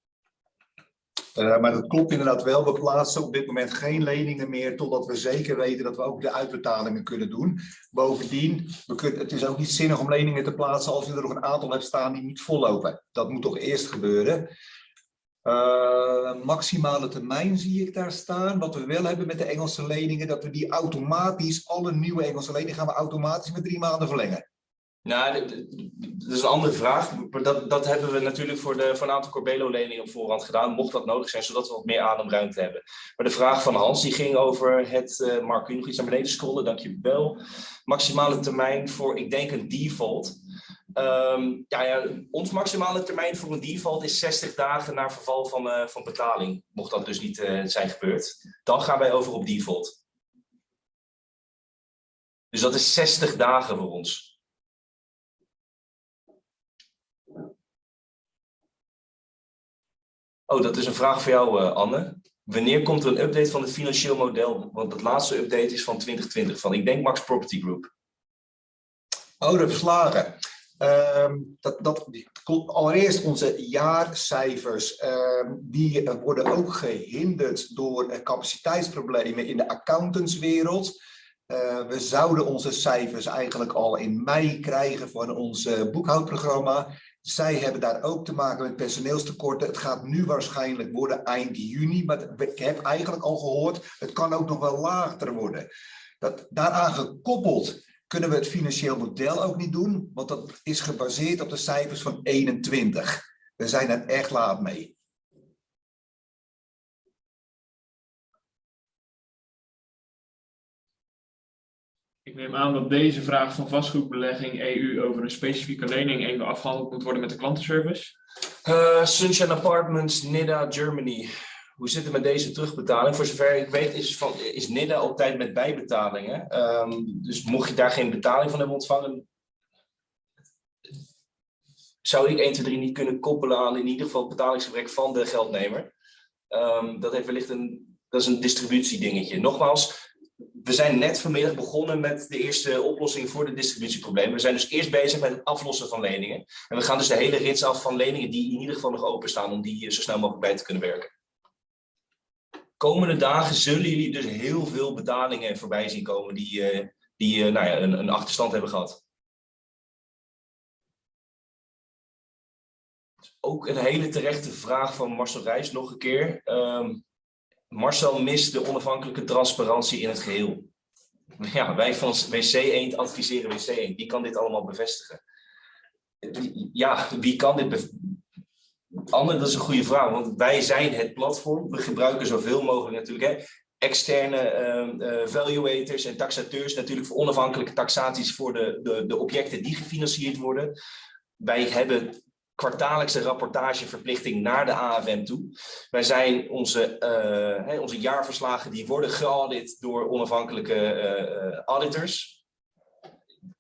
Uh, maar dat klopt inderdaad wel. We plaatsen op dit moment geen leningen meer totdat we zeker weten dat we ook de uitbetalingen kunnen doen. Bovendien, we kunnen, het is ook niet zinnig om leningen te plaatsen als je er nog een aantal hebt staan die niet vollopen. Dat moet toch eerst gebeuren. Uh, maximale termijn zie ik daar staan. Wat we wel hebben met de Engelse leningen, dat we die automatisch, alle nieuwe Engelse leningen gaan we automatisch met drie maanden verlengen. Nou, dat is een andere vraag. Dat, dat hebben we natuurlijk voor, de, voor een aantal Corbelo-leningen op voorhand gedaan, mocht dat nodig zijn, zodat we wat meer ademruimte hebben. Maar de vraag van Hans, die ging over het, uh, Mark, kun je nog iets naar beneden scrollen? Dankjewel. Maximale termijn voor, ik denk, een default. Um, ja, ja, ons maximale termijn voor een default is 60 dagen na verval van, uh, van betaling, mocht dat dus niet uh, zijn gebeurd. Dan gaan wij over op default. Dus dat is 60 dagen voor ons. Oh, dat is een vraag voor jou, uh, Anne. Wanneer komt er een update van het financieel model? Want het laatste update is van 2020, van ik denk Max Property Group. Oh, de verslagen. Um, dat, dat, allereerst onze jaarcijfers, um, die worden ook gehinderd door capaciteitsproblemen in de accountantswereld. Uh, we zouden onze cijfers eigenlijk al in mei krijgen van ons boekhoudprogramma. Zij hebben daar ook te maken met personeelstekorten. Het gaat nu waarschijnlijk worden eind juni, maar ik heb eigenlijk al gehoord, het kan ook nog wel lager worden. Dat, daaraan gekoppeld kunnen we het financieel model ook niet doen, want dat is gebaseerd op de cijfers van 21. We zijn er echt laat mee. Ik neem aan dat deze vraag van vastgoedbelegging EU over een specifieke lening even afgehandeld moet worden met de klantenservice. Uh, Sunshine Apartments, NIDA, Germany. Hoe zit het met deze terugbetaling? Voor zover ik weet is, van, is NIDA op tijd met bijbetalingen. Um, dus mocht je daar geen betaling van hebben ontvangen, zou ik 1, 2, 3 niet kunnen koppelen aan in ieder geval betalingsgebrek van de geldnemer. Um, dat heeft wellicht een, dat is een distributiedingetje. Nogmaals, we zijn net vanmiddag begonnen met de eerste oplossing voor de distributieproblemen. We zijn dus eerst bezig met het aflossen van leningen. En we gaan dus de hele rits af van leningen die in ieder geval nog openstaan, om die zo snel mogelijk bij te kunnen werken. Komende dagen zullen jullie dus heel veel betalingen voorbij zien komen die, uh, die uh, nou ja, een, een achterstand hebben gehad. Ook een hele terechte vraag van Marcel Reis nog een keer. Um, Marcel mist de onafhankelijke transparantie in het geheel. Ja, wij van WC Eend adviseren WC Eend. Wie kan dit allemaal bevestigen? Ja, wie kan dit bevestigen? Anne, dat is een goede vraag, want wij zijn het platform. We gebruiken zoveel mogelijk natuurlijk hè, externe uh, valuators en taxateurs natuurlijk voor onafhankelijke taxaties voor de, de, de objecten die gefinancierd worden. Wij hebben kwartaallijkse rapportageverplichting naar de AFM toe. Wij zijn onze, uh, onze jaarverslagen, die worden geaudit door onafhankelijke uh, auditors.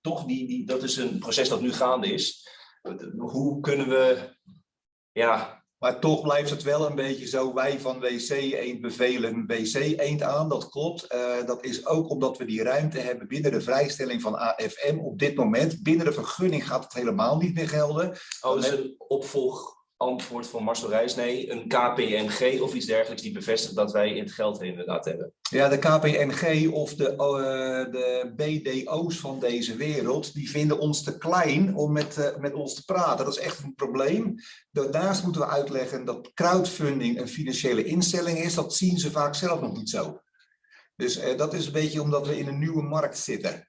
Toch, die, die, dat is een proces dat nu gaande is. Hoe kunnen we, ja, maar toch blijft het wel een beetje zo, wij van WC Eend bevelen WC Eend aan, dat klopt. Uh, dat is ook omdat we die ruimte hebben binnen de vrijstelling van AFM op dit moment. Binnen de vergunning gaat het helemaal niet meer gelden. Oh, dus een opvolg antwoord van Marcel Reis, nee, een KPMG of iets dergelijks die bevestigt dat wij het geld inderdaad hebben. Ja, de KPMG of de, uh, de BDO's van deze wereld, die vinden ons te klein om met, uh, met ons te praten. Dat is echt een probleem. Daarnaast moeten we uitleggen dat crowdfunding een financiële instelling is. Dat zien ze vaak zelf nog niet zo. Dus uh, dat is een beetje omdat we in een nieuwe markt zitten.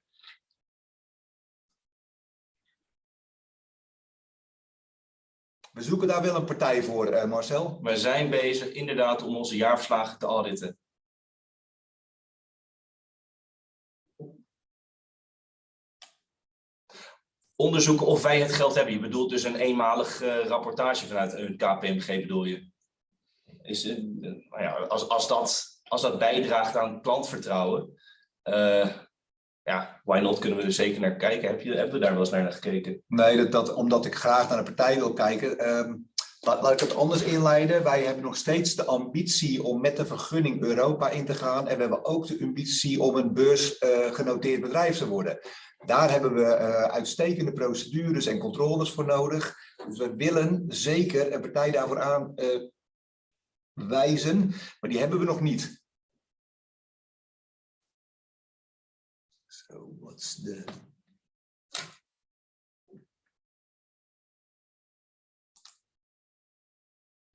We zoeken daar wel een partij voor, uh, Marcel. We zijn bezig inderdaad om onze jaarverslagen te auditen. Onderzoeken of wij het geld hebben. Je bedoelt dus een eenmalig uh, rapportage vanuit een KPMG bedoel je? Is, uh, nou ja, als, als, dat, als dat bijdraagt aan klantvertrouwen, ja, why not kunnen we er zeker naar kijken. Heb je, hebben we daar wel eens naar gekeken? Nee, dat, dat, omdat ik graag naar de partij wil kijken. Ehm, laat, laat ik het anders inleiden. Wij hebben nog steeds de ambitie om met de vergunning Europa in te gaan. En we hebben ook de ambitie om een beursgenoteerd bedrijf te worden. Daar hebben we uh, uitstekende procedures en controles voor nodig. Dus we willen zeker een partij daarvoor aan uh, wijzen, maar die hebben we nog niet. So what's the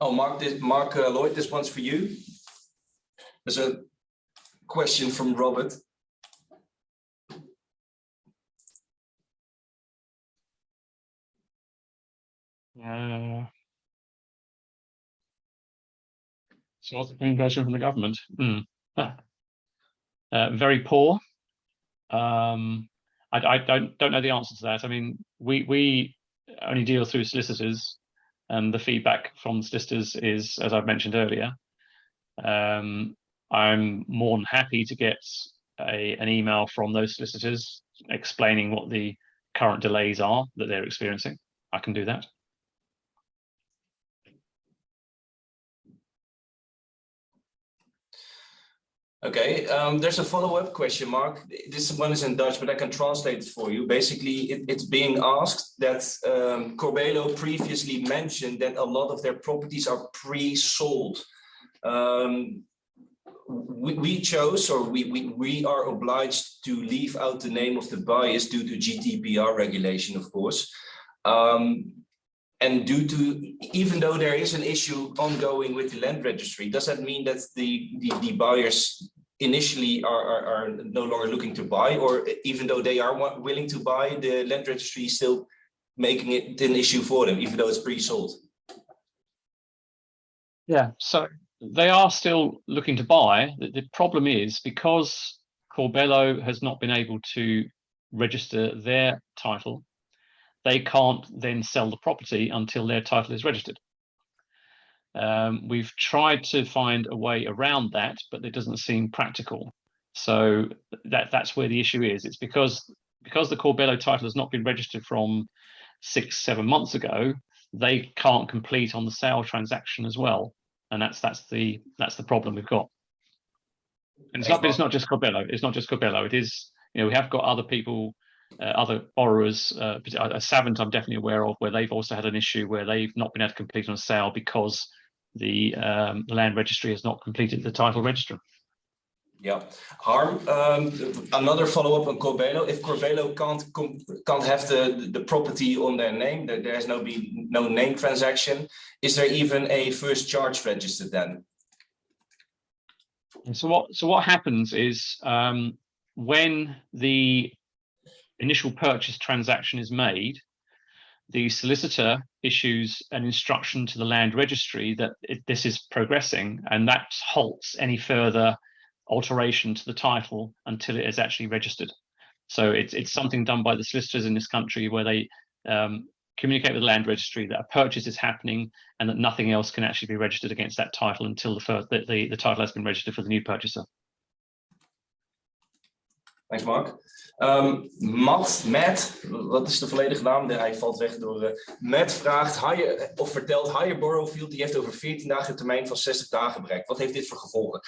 Oh, Mark, this, Mark uh, Lloyd, this one's for you. There's a question from Robert. Uh, so what's the communication from the government? Mm. Uh, very poor. Um, I, I, don't don't know the answer to that. I mean, we we only deal through solicitors, and the feedback from solicitors is, as I've mentioned earlier. Um, I'm more than happy to get a, an email from those solicitors explaining what the current delays are that they're experiencing. I can do that. Okay, um, there's a follow-up question, Mark. This one is in Dutch, but I can translate it for you. Basically, it, it's being asked that um, Corbelo previously mentioned that a lot of their properties are pre-sold. Um, we, we, chose, or we, we, we are obliged to leave out the name of the buyers due to GDPR regulation, of course. Um, and due to, even though there is an issue ongoing with the land registry, does that mean that the, the, the buyers initially are, are, are, no longer looking to buy, or even though they are willing to buy, the land registry is still making it an issue for them, even though it's pre-sold? Yeah, so they are still looking to buy. The, the problem is because Corbello has not been able to register their title, they can't then sell the property until their title is registered. Um, we've tried to find a way around that, but it doesn't seem practical. So that that's where the issue is. It's because because the Corbello title has not been registered from six, seven months ago, they can't complete on the sale transaction as well. And that's that's the that's the problem we've got. And it's not it's not just Corbello, it's not just Corbello, it is, you know, we have got other people uh, other borrowers, uh, uh, Savant I'm definitely aware of, where they've also had an issue where they've not been able to complete on a sale because the, um, land registry has not completed the title register. Yeah, Harm. Um, another follow-up on Corbelo. If Corbelo can't can't have the the property on their name, there, there has no be no name transaction. Is there even a first charge registered then? And so what so what happens is um, when the initial purchase transaction is made, the solicitor issues an instruction to the land registry that it, this is progressing and that halts any further alteration to the title until it is actually registered. So it's, it's something done by the solicitors in this country where they um, communicate with the land registry that a purchase is happening and that nothing else can actually be registered against that title until the, first, the, the, the title has been registered for the new purchaser. Thanks, Mark. Um, Matt, Matt, wat is de volledige naam? Hij valt weg door. Uh, Matt vraagt hire, of vertelt Higher die heeft over 14 dagen een termijn van 60 dagen bereikt. Wat heeft dit voor gevolgen?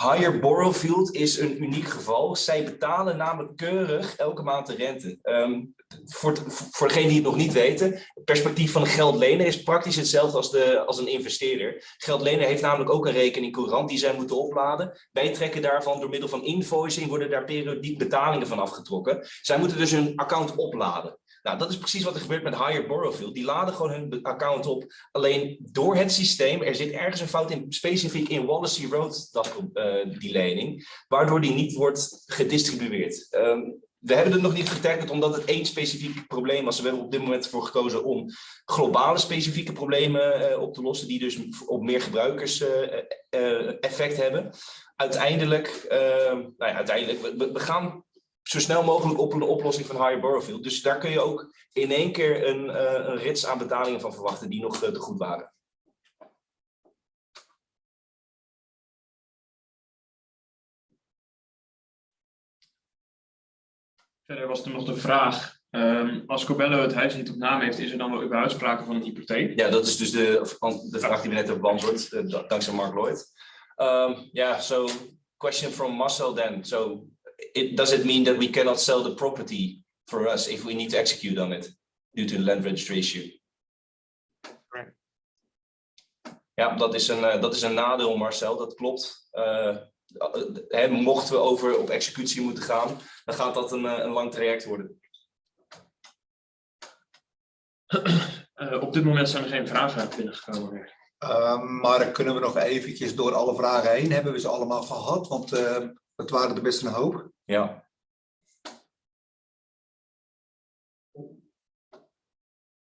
Higher Borrowfield is een uniek geval. Zij betalen namelijk keurig elke maand de rente. Um, voor, voor degenen die het nog niet weten, het perspectief van een geldlener is praktisch hetzelfde als, de, als een investeerder. Geldlener heeft namelijk ook een rekening courant die zij moeten opladen. Wij trekken daarvan door middel van invoicing, worden daar periodiek betalingen van afgetrokken. Zij moeten dus hun account opladen. Nou, dat is precies wat er gebeurt met Higher Borrowfield. Die laden gewoon hun account op. Alleen door het systeem, er zit ergens een fout in, specifiek in Wallasey Road, dat, uh, die lening, waardoor die niet wordt gedistribueerd. Um, we hebben het nog niet getackled omdat het één specifiek probleem was. We hebben op dit moment ervoor gekozen om globale specifieke problemen uh, op te lossen, die dus op meer gebruikers uh, effect hebben. Uiteindelijk, nou ja, uiteindelijk we, gaan zo snel mogelijk op een oplossing van Higher Borrowfield. Dus daar kun je ook in één keer een, een rits aan betalingen van verwachten die nog te goed waren. Verder was er nog de vraag, um, als Cobello het huis niet op naam heeft, is er dan wel überhaupt sprake van een hypotheek? Ja, dat is dus de, de vraag die we net hebben beantwoord, uh, dankzij Mark Lloyd. Um, yeah, so question from Marcel then. So it, does it mean that we cannot sell the property for us if we need to execute on it due to the land registry issue? Ja, dat is, een, uh, dat is een nadeel, Marcel, dat klopt. Uh, hè, mochten we over op executie moeten gaan, dan gaat dat een, een lang traject worden. Uh, op dit moment zijn er geen vragen binnengekomen meer. Uh, maar kunnen we nog eventjes door alle vragen heen? Hebben we ze allemaal gehad? Want uh, het waren er best een hoop. Ja.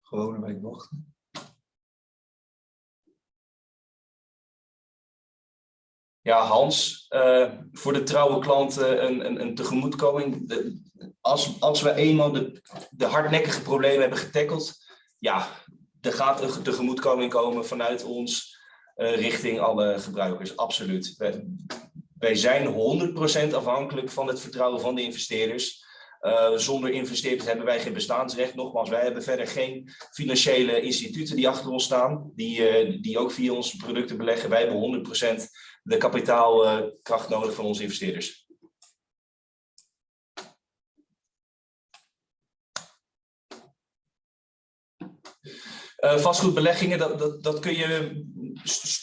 Gewoon een week wachten. Ja, Hans, uh, voor de trouwe klanten een, een, een tegemoetkoming. De, als, als we eenmaal de, de hardnekkige problemen hebben getackeld, ja, er gaat een tegemoetkoming komen vanuit ons uh, richting alle gebruikers, absoluut. Wij zijn 100% afhankelijk van het vertrouwen van de investeerders. Uh, zonder investeerders hebben wij geen bestaansrecht. Nogmaals, wij hebben verder geen financiële instituten die achter ons staan, die, uh, die ook via onze producten beleggen. Wij hebben 100% de kapitaalkracht nodig van onze investeerders. Uh, vastgoedbeleggingen, dat, dat, dat kun je,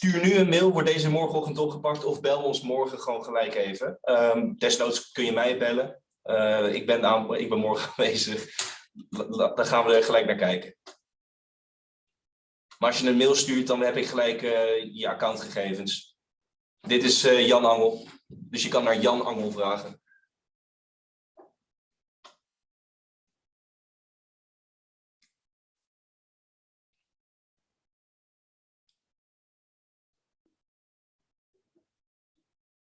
stuur nu een mail, wordt deze morgenochtend opgepakt of bel ons morgen gewoon gelijk even. Um, desnoods kun je mij bellen. Uh, ik, ben aan, ik ben morgen aanwezig. Dan gaan we er gelijk naar kijken. Maar als je een mail stuurt, dan heb ik gelijk uh, je accountgegevens. Dit is uh, Jan Angel. Dus je kan naar Jan Angel vragen.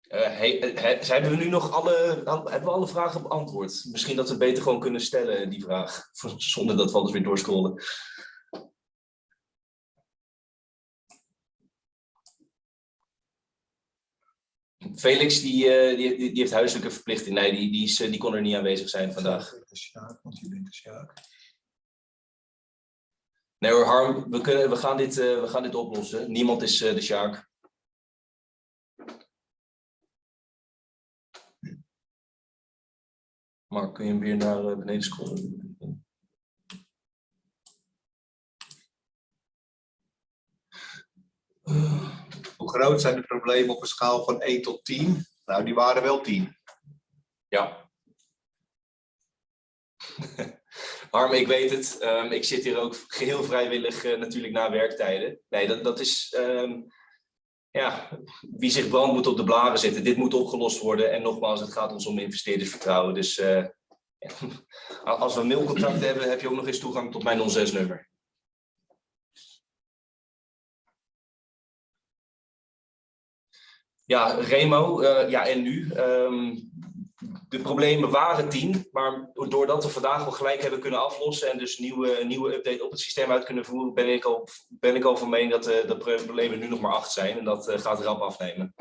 Uh, he, he, hebben we nu nog alle, hebben we alle vragen beantwoord? Misschien dat we beter gewoon kunnen stellen, die vraag, zonder dat we alles weer doorscrollen. Felix, die, uh, die, die, heeft huiselijke verplichting. Nee, die, die, is, die kon er niet aanwezig zijn vandaag. Want je bent de Sjaak. Nee hoor, Harm, we, kunnen, we, gaan dit, uh, we gaan dit oplossen. Niemand is de Sjaak. Maar kun je hem weer naar beneden scrollen? Hoe groot zijn de problemen op een schaal van 1 tot 10? Nou, die waren wel 10. Ja. Harm, ik weet het. Um, ik zit hier ook geheel vrijwillig uh, natuurlijk na werktijden. Nee, dat, dat is... Um, ja, wie zich brand moet op de blaren zitten. Dit moet opgelost worden. En nogmaals, het gaat ons om investeerdersvertrouwen. Dus ja. als we een mailcontact hebben, heb je ook nog eens toegang tot mijn 06-nummer. Ja, Remo, uh, ja en nu? Um, de problemen waren tien, maar doordat we vandaag al gelijk hebben kunnen aflossen en dus nieuwe, nieuwe update op het systeem uit kunnen voeren, ben ik al, ben ik al van mening dat uh, de problemen nu nog maar acht zijn en dat uh, gaat rap afnemen.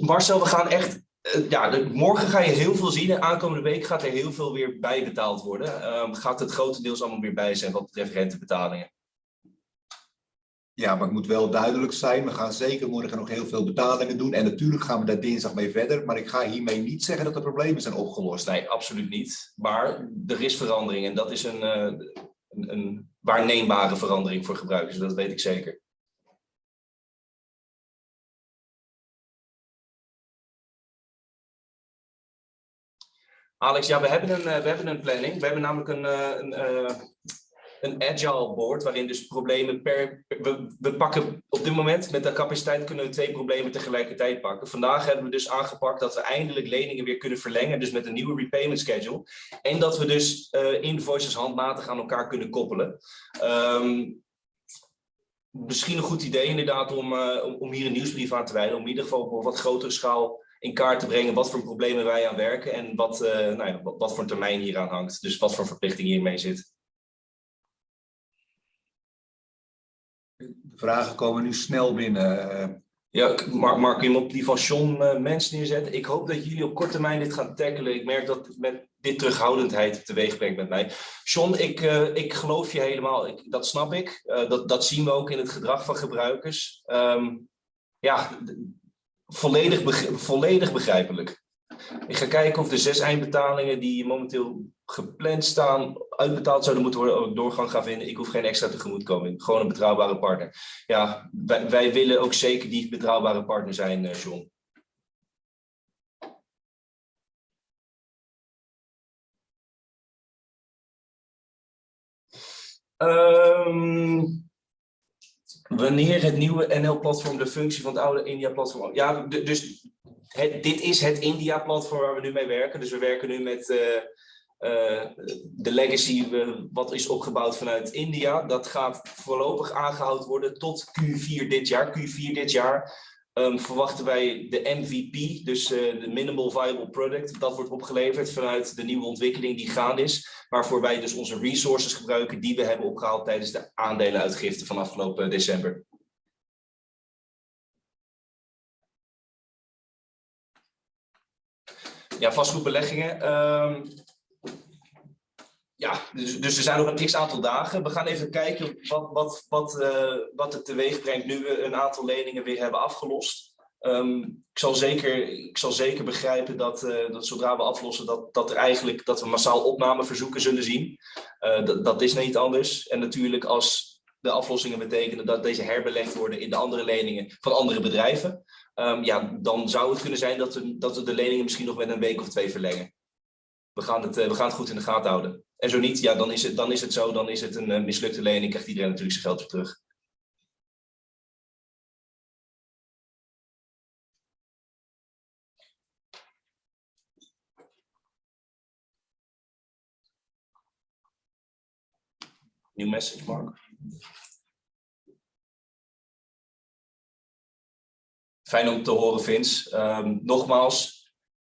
Marcel, we gaan echt ja, morgen ga je heel veel zien. En aankomende week gaat er heel veel weer bijbetaald worden. Um, gaat het grotendeels allemaal weer bij zijn wat betreft rentebetalingen. Ja, maar het moet wel duidelijk zijn. We gaan zeker morgen nog heel veel betalingen doen. En natuurlijk gaan we daar dinsdag mee verder. Maar ik ga hiermee niet zeggen dat de problemen zijn opgelost. Nee, absoluut niet. Maar er is verandering. En dat is een, uh, een, een waarneembare verandering voor gebruikers. Dat weet ik zeker. Alex, ja, we hebben een, uh, we hebben een planning. We hebben namelijk een, uh, een, een agile board, waarin dus problemen per... We, pakken op dit moment, met de capaciteit kunnen we twee problemen tegelijkertijd pakken. Vandaag hebben we dus aangepakt dat we eindelijk leningen weer kunnen verlengen, dus met een nieuwe repayment schedule. En dat we dus invoices handmatig aan elkaar kunnen koppelen. Um, misschien een goed idee inderdaad om, om, om hier een nieuwsbrief aan te wijden, om in ieder geval op wat grotere schaal in kaart te brengen wat voor problemen wij aan werken en wat, uh, nou ja, wat, wat voor termijn hier aan hangt. Dus wat voor verplichting hiermee zit. De vragen komen nu snel binnen. Ja, Mark, Mark iemand die van John uh, Mens neerzet. Ik hoop dat jullie op korte termijn dit gaan tackelen. Ik merk dat met dit terughoudendheid teweeg brengt met mij. John, ik, uh, ik geloof je helemaal. Ik, dat snap ik. Dat, dat zien we ook in het gedrag van gebruikers. Um, ja, volledig, volledig begrijpelijk. Ik ga kijken of de zes eindbetalingen die momenteel gepland staan, uitbetaald zouden moeten worden, ook doorgang gaan vinden. Ik hoef geen extra tegemoetkoming. Gewoon een betrouwbare partner. Ja, wij, willen ook zeker die betrouwbare partner zijn, uh, John. Um, wanneer het nieuwe NL-platform de functie van het oude India-platform... Ja, dus dit is het India-platform waar we nu mee werken. Dus we werken nu met uh, uh, de legacy wat is opgebouwd vanuit India. Dat gaat voorlopig aangehouden worden tot Q4 dit jaar. Q4 dit jaar um, verwachten wij de MVP, dus de Minimal Viable Product. Dat wordt opgeleverd vanuit de nieuwe ontwikkeling die gaande is. Waarvoor wij dus onze resources gebruiken die we hebben opgehaald tijdens de aandelenuitgifte van afgelopen december. Ja, vastgoedbeleggingen. Um, ja, dus, dus er zijn nog een x aantal dagen. We gaan even kijken wat, wat, wat, uh, wat het teweeg brengt nu we een aantal leningen weer hebben afgelost. Um, ik, zal zeker, ik zal zeker begrijpen dat, uh, dat zodra we aflossen, dat, dat, er eigenlijk, dat we massaal opnameverzoeken zullen zien. Uh, dat, is niet anders. En natuurlijk als de aflossingen betekenen dat deze herbelegd worden in de andere leningen van andere bedrijven. Um, ja, dan zou het kunnen zijn dat dat we de leningen misschien nog met een week of twee verlengen. We gaan het, uh, we gaan het goed in de gaten houden. En zo niet, ja, dan is het, dan is het zo, dan is het een uh, mislukte lening, krijgt iedereen natuurlijk zijn geld weer terug. Nieuw message, Mark. Fijn om te horen, Vince. Um, nogmaals,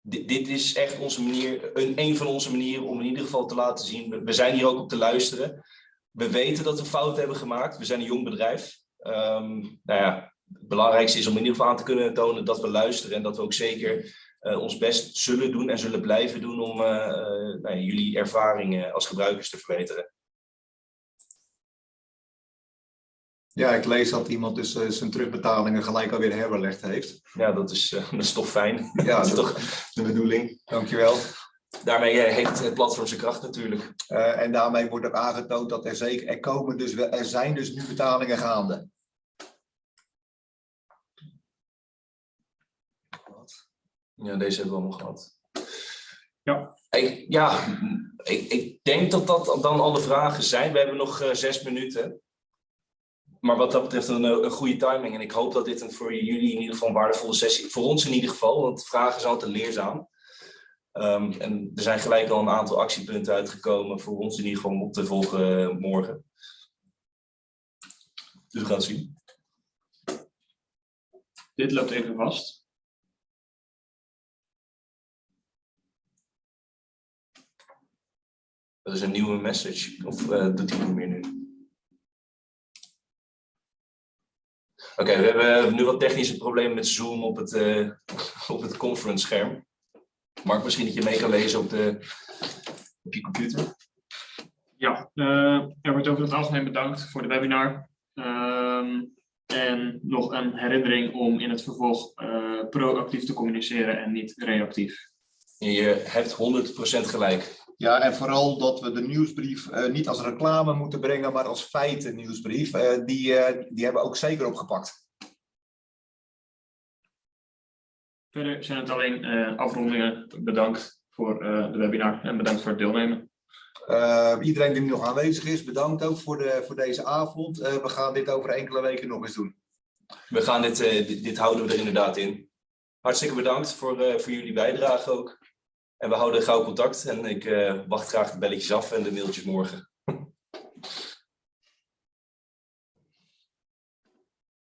dit, is echt onze manier, een, van onze manieren om in ieder geval te laten zien. We, zijn hier ook op te luisteren. We weten dat we fouten hebben gemaakt. We zijn een jong bedrijf. Um, nou ja, het belangrijkste is om in ieder geval aan te kunnen tonen dat we luisteren en dat we ook zeker uh, ons best zullen doen en zullen blijven doen om uh, uh, nou, jullie ervaringen als gebruikers te verbeteren. Ja, ik lees dat iemand dus uh, zijn terugbetalingen gelijk alweer herbelegd heeft. Ja, dat is, uh, dat is toch fijn. Ja, dat is toch de bedoeling. Dankjewel. Daarmee uh, heeft het platform zijn kracht natuurlijk. en daarmee wordt ook aangetoond dat er zeker, er, komen dus, er zijn dus nu betalingen gaande. Ja, deze hebben we allemaal gehad. Ja. Ik, ja, ik, ik denk dat dat dan alle vragen zijn. We hebben nog zes minuten maar wat dat betreft een, een, goede timing. En ik hoop dat dit een voor jullie in ieder geval een waardevolle sessie, voor ons in ieder geval, want vragen zijn altijd leerzaam. Um, en er zijn gelijk al een aantal actiepunten uitgekomen voor ons in ieder geval om op te volgen morgen. Dus we gaan het zien. Dit loopt even vast. Dat is een nieuwe message, of uh, doet hij niet meer nu? Oké, okay, we hebben nu wat technische problemen met Zoom op het, uh, op het conference scherm. Mark, misschien dat je mee kan lezen op, de, op je computer. Ja, uh, er wordt over het algemeen bedankt voor de webinar. Um, en nog een herinnering om in het vervolg uh, proactief te communiceren en niet reactief. Je hebt 100% gelijk. Ja, en vooral dat we de nieuwsbrief uh, niet als reclame moeten brengen, maar als feiten nieuwsbrief. Uh, die, uh, die hebben we ook zeker opgepakt. Verder zijn het alleen afrondingen. Bedankt voor de webinar en bedankt voor het deelnemen. iedereen die nog aanwezig is, bedankt ook voor, de, voor deze avond. we gaan dit over enkele weken nog eens doen. We gaan dit, dit, dit houden we er inderdaad in. Hartstikke bedankt voor, voor jullie bijdrage ook. En we houden gauw contact en ik uh, wacht graag de belletjes af en de mailtjes morgen.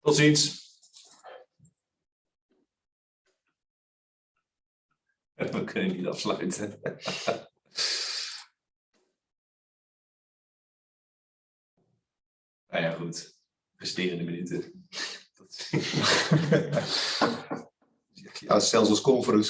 Tot ziens. We kunnen niet afsluiten. nou ja, goed. Resterende minuten. ja, zelfs als conference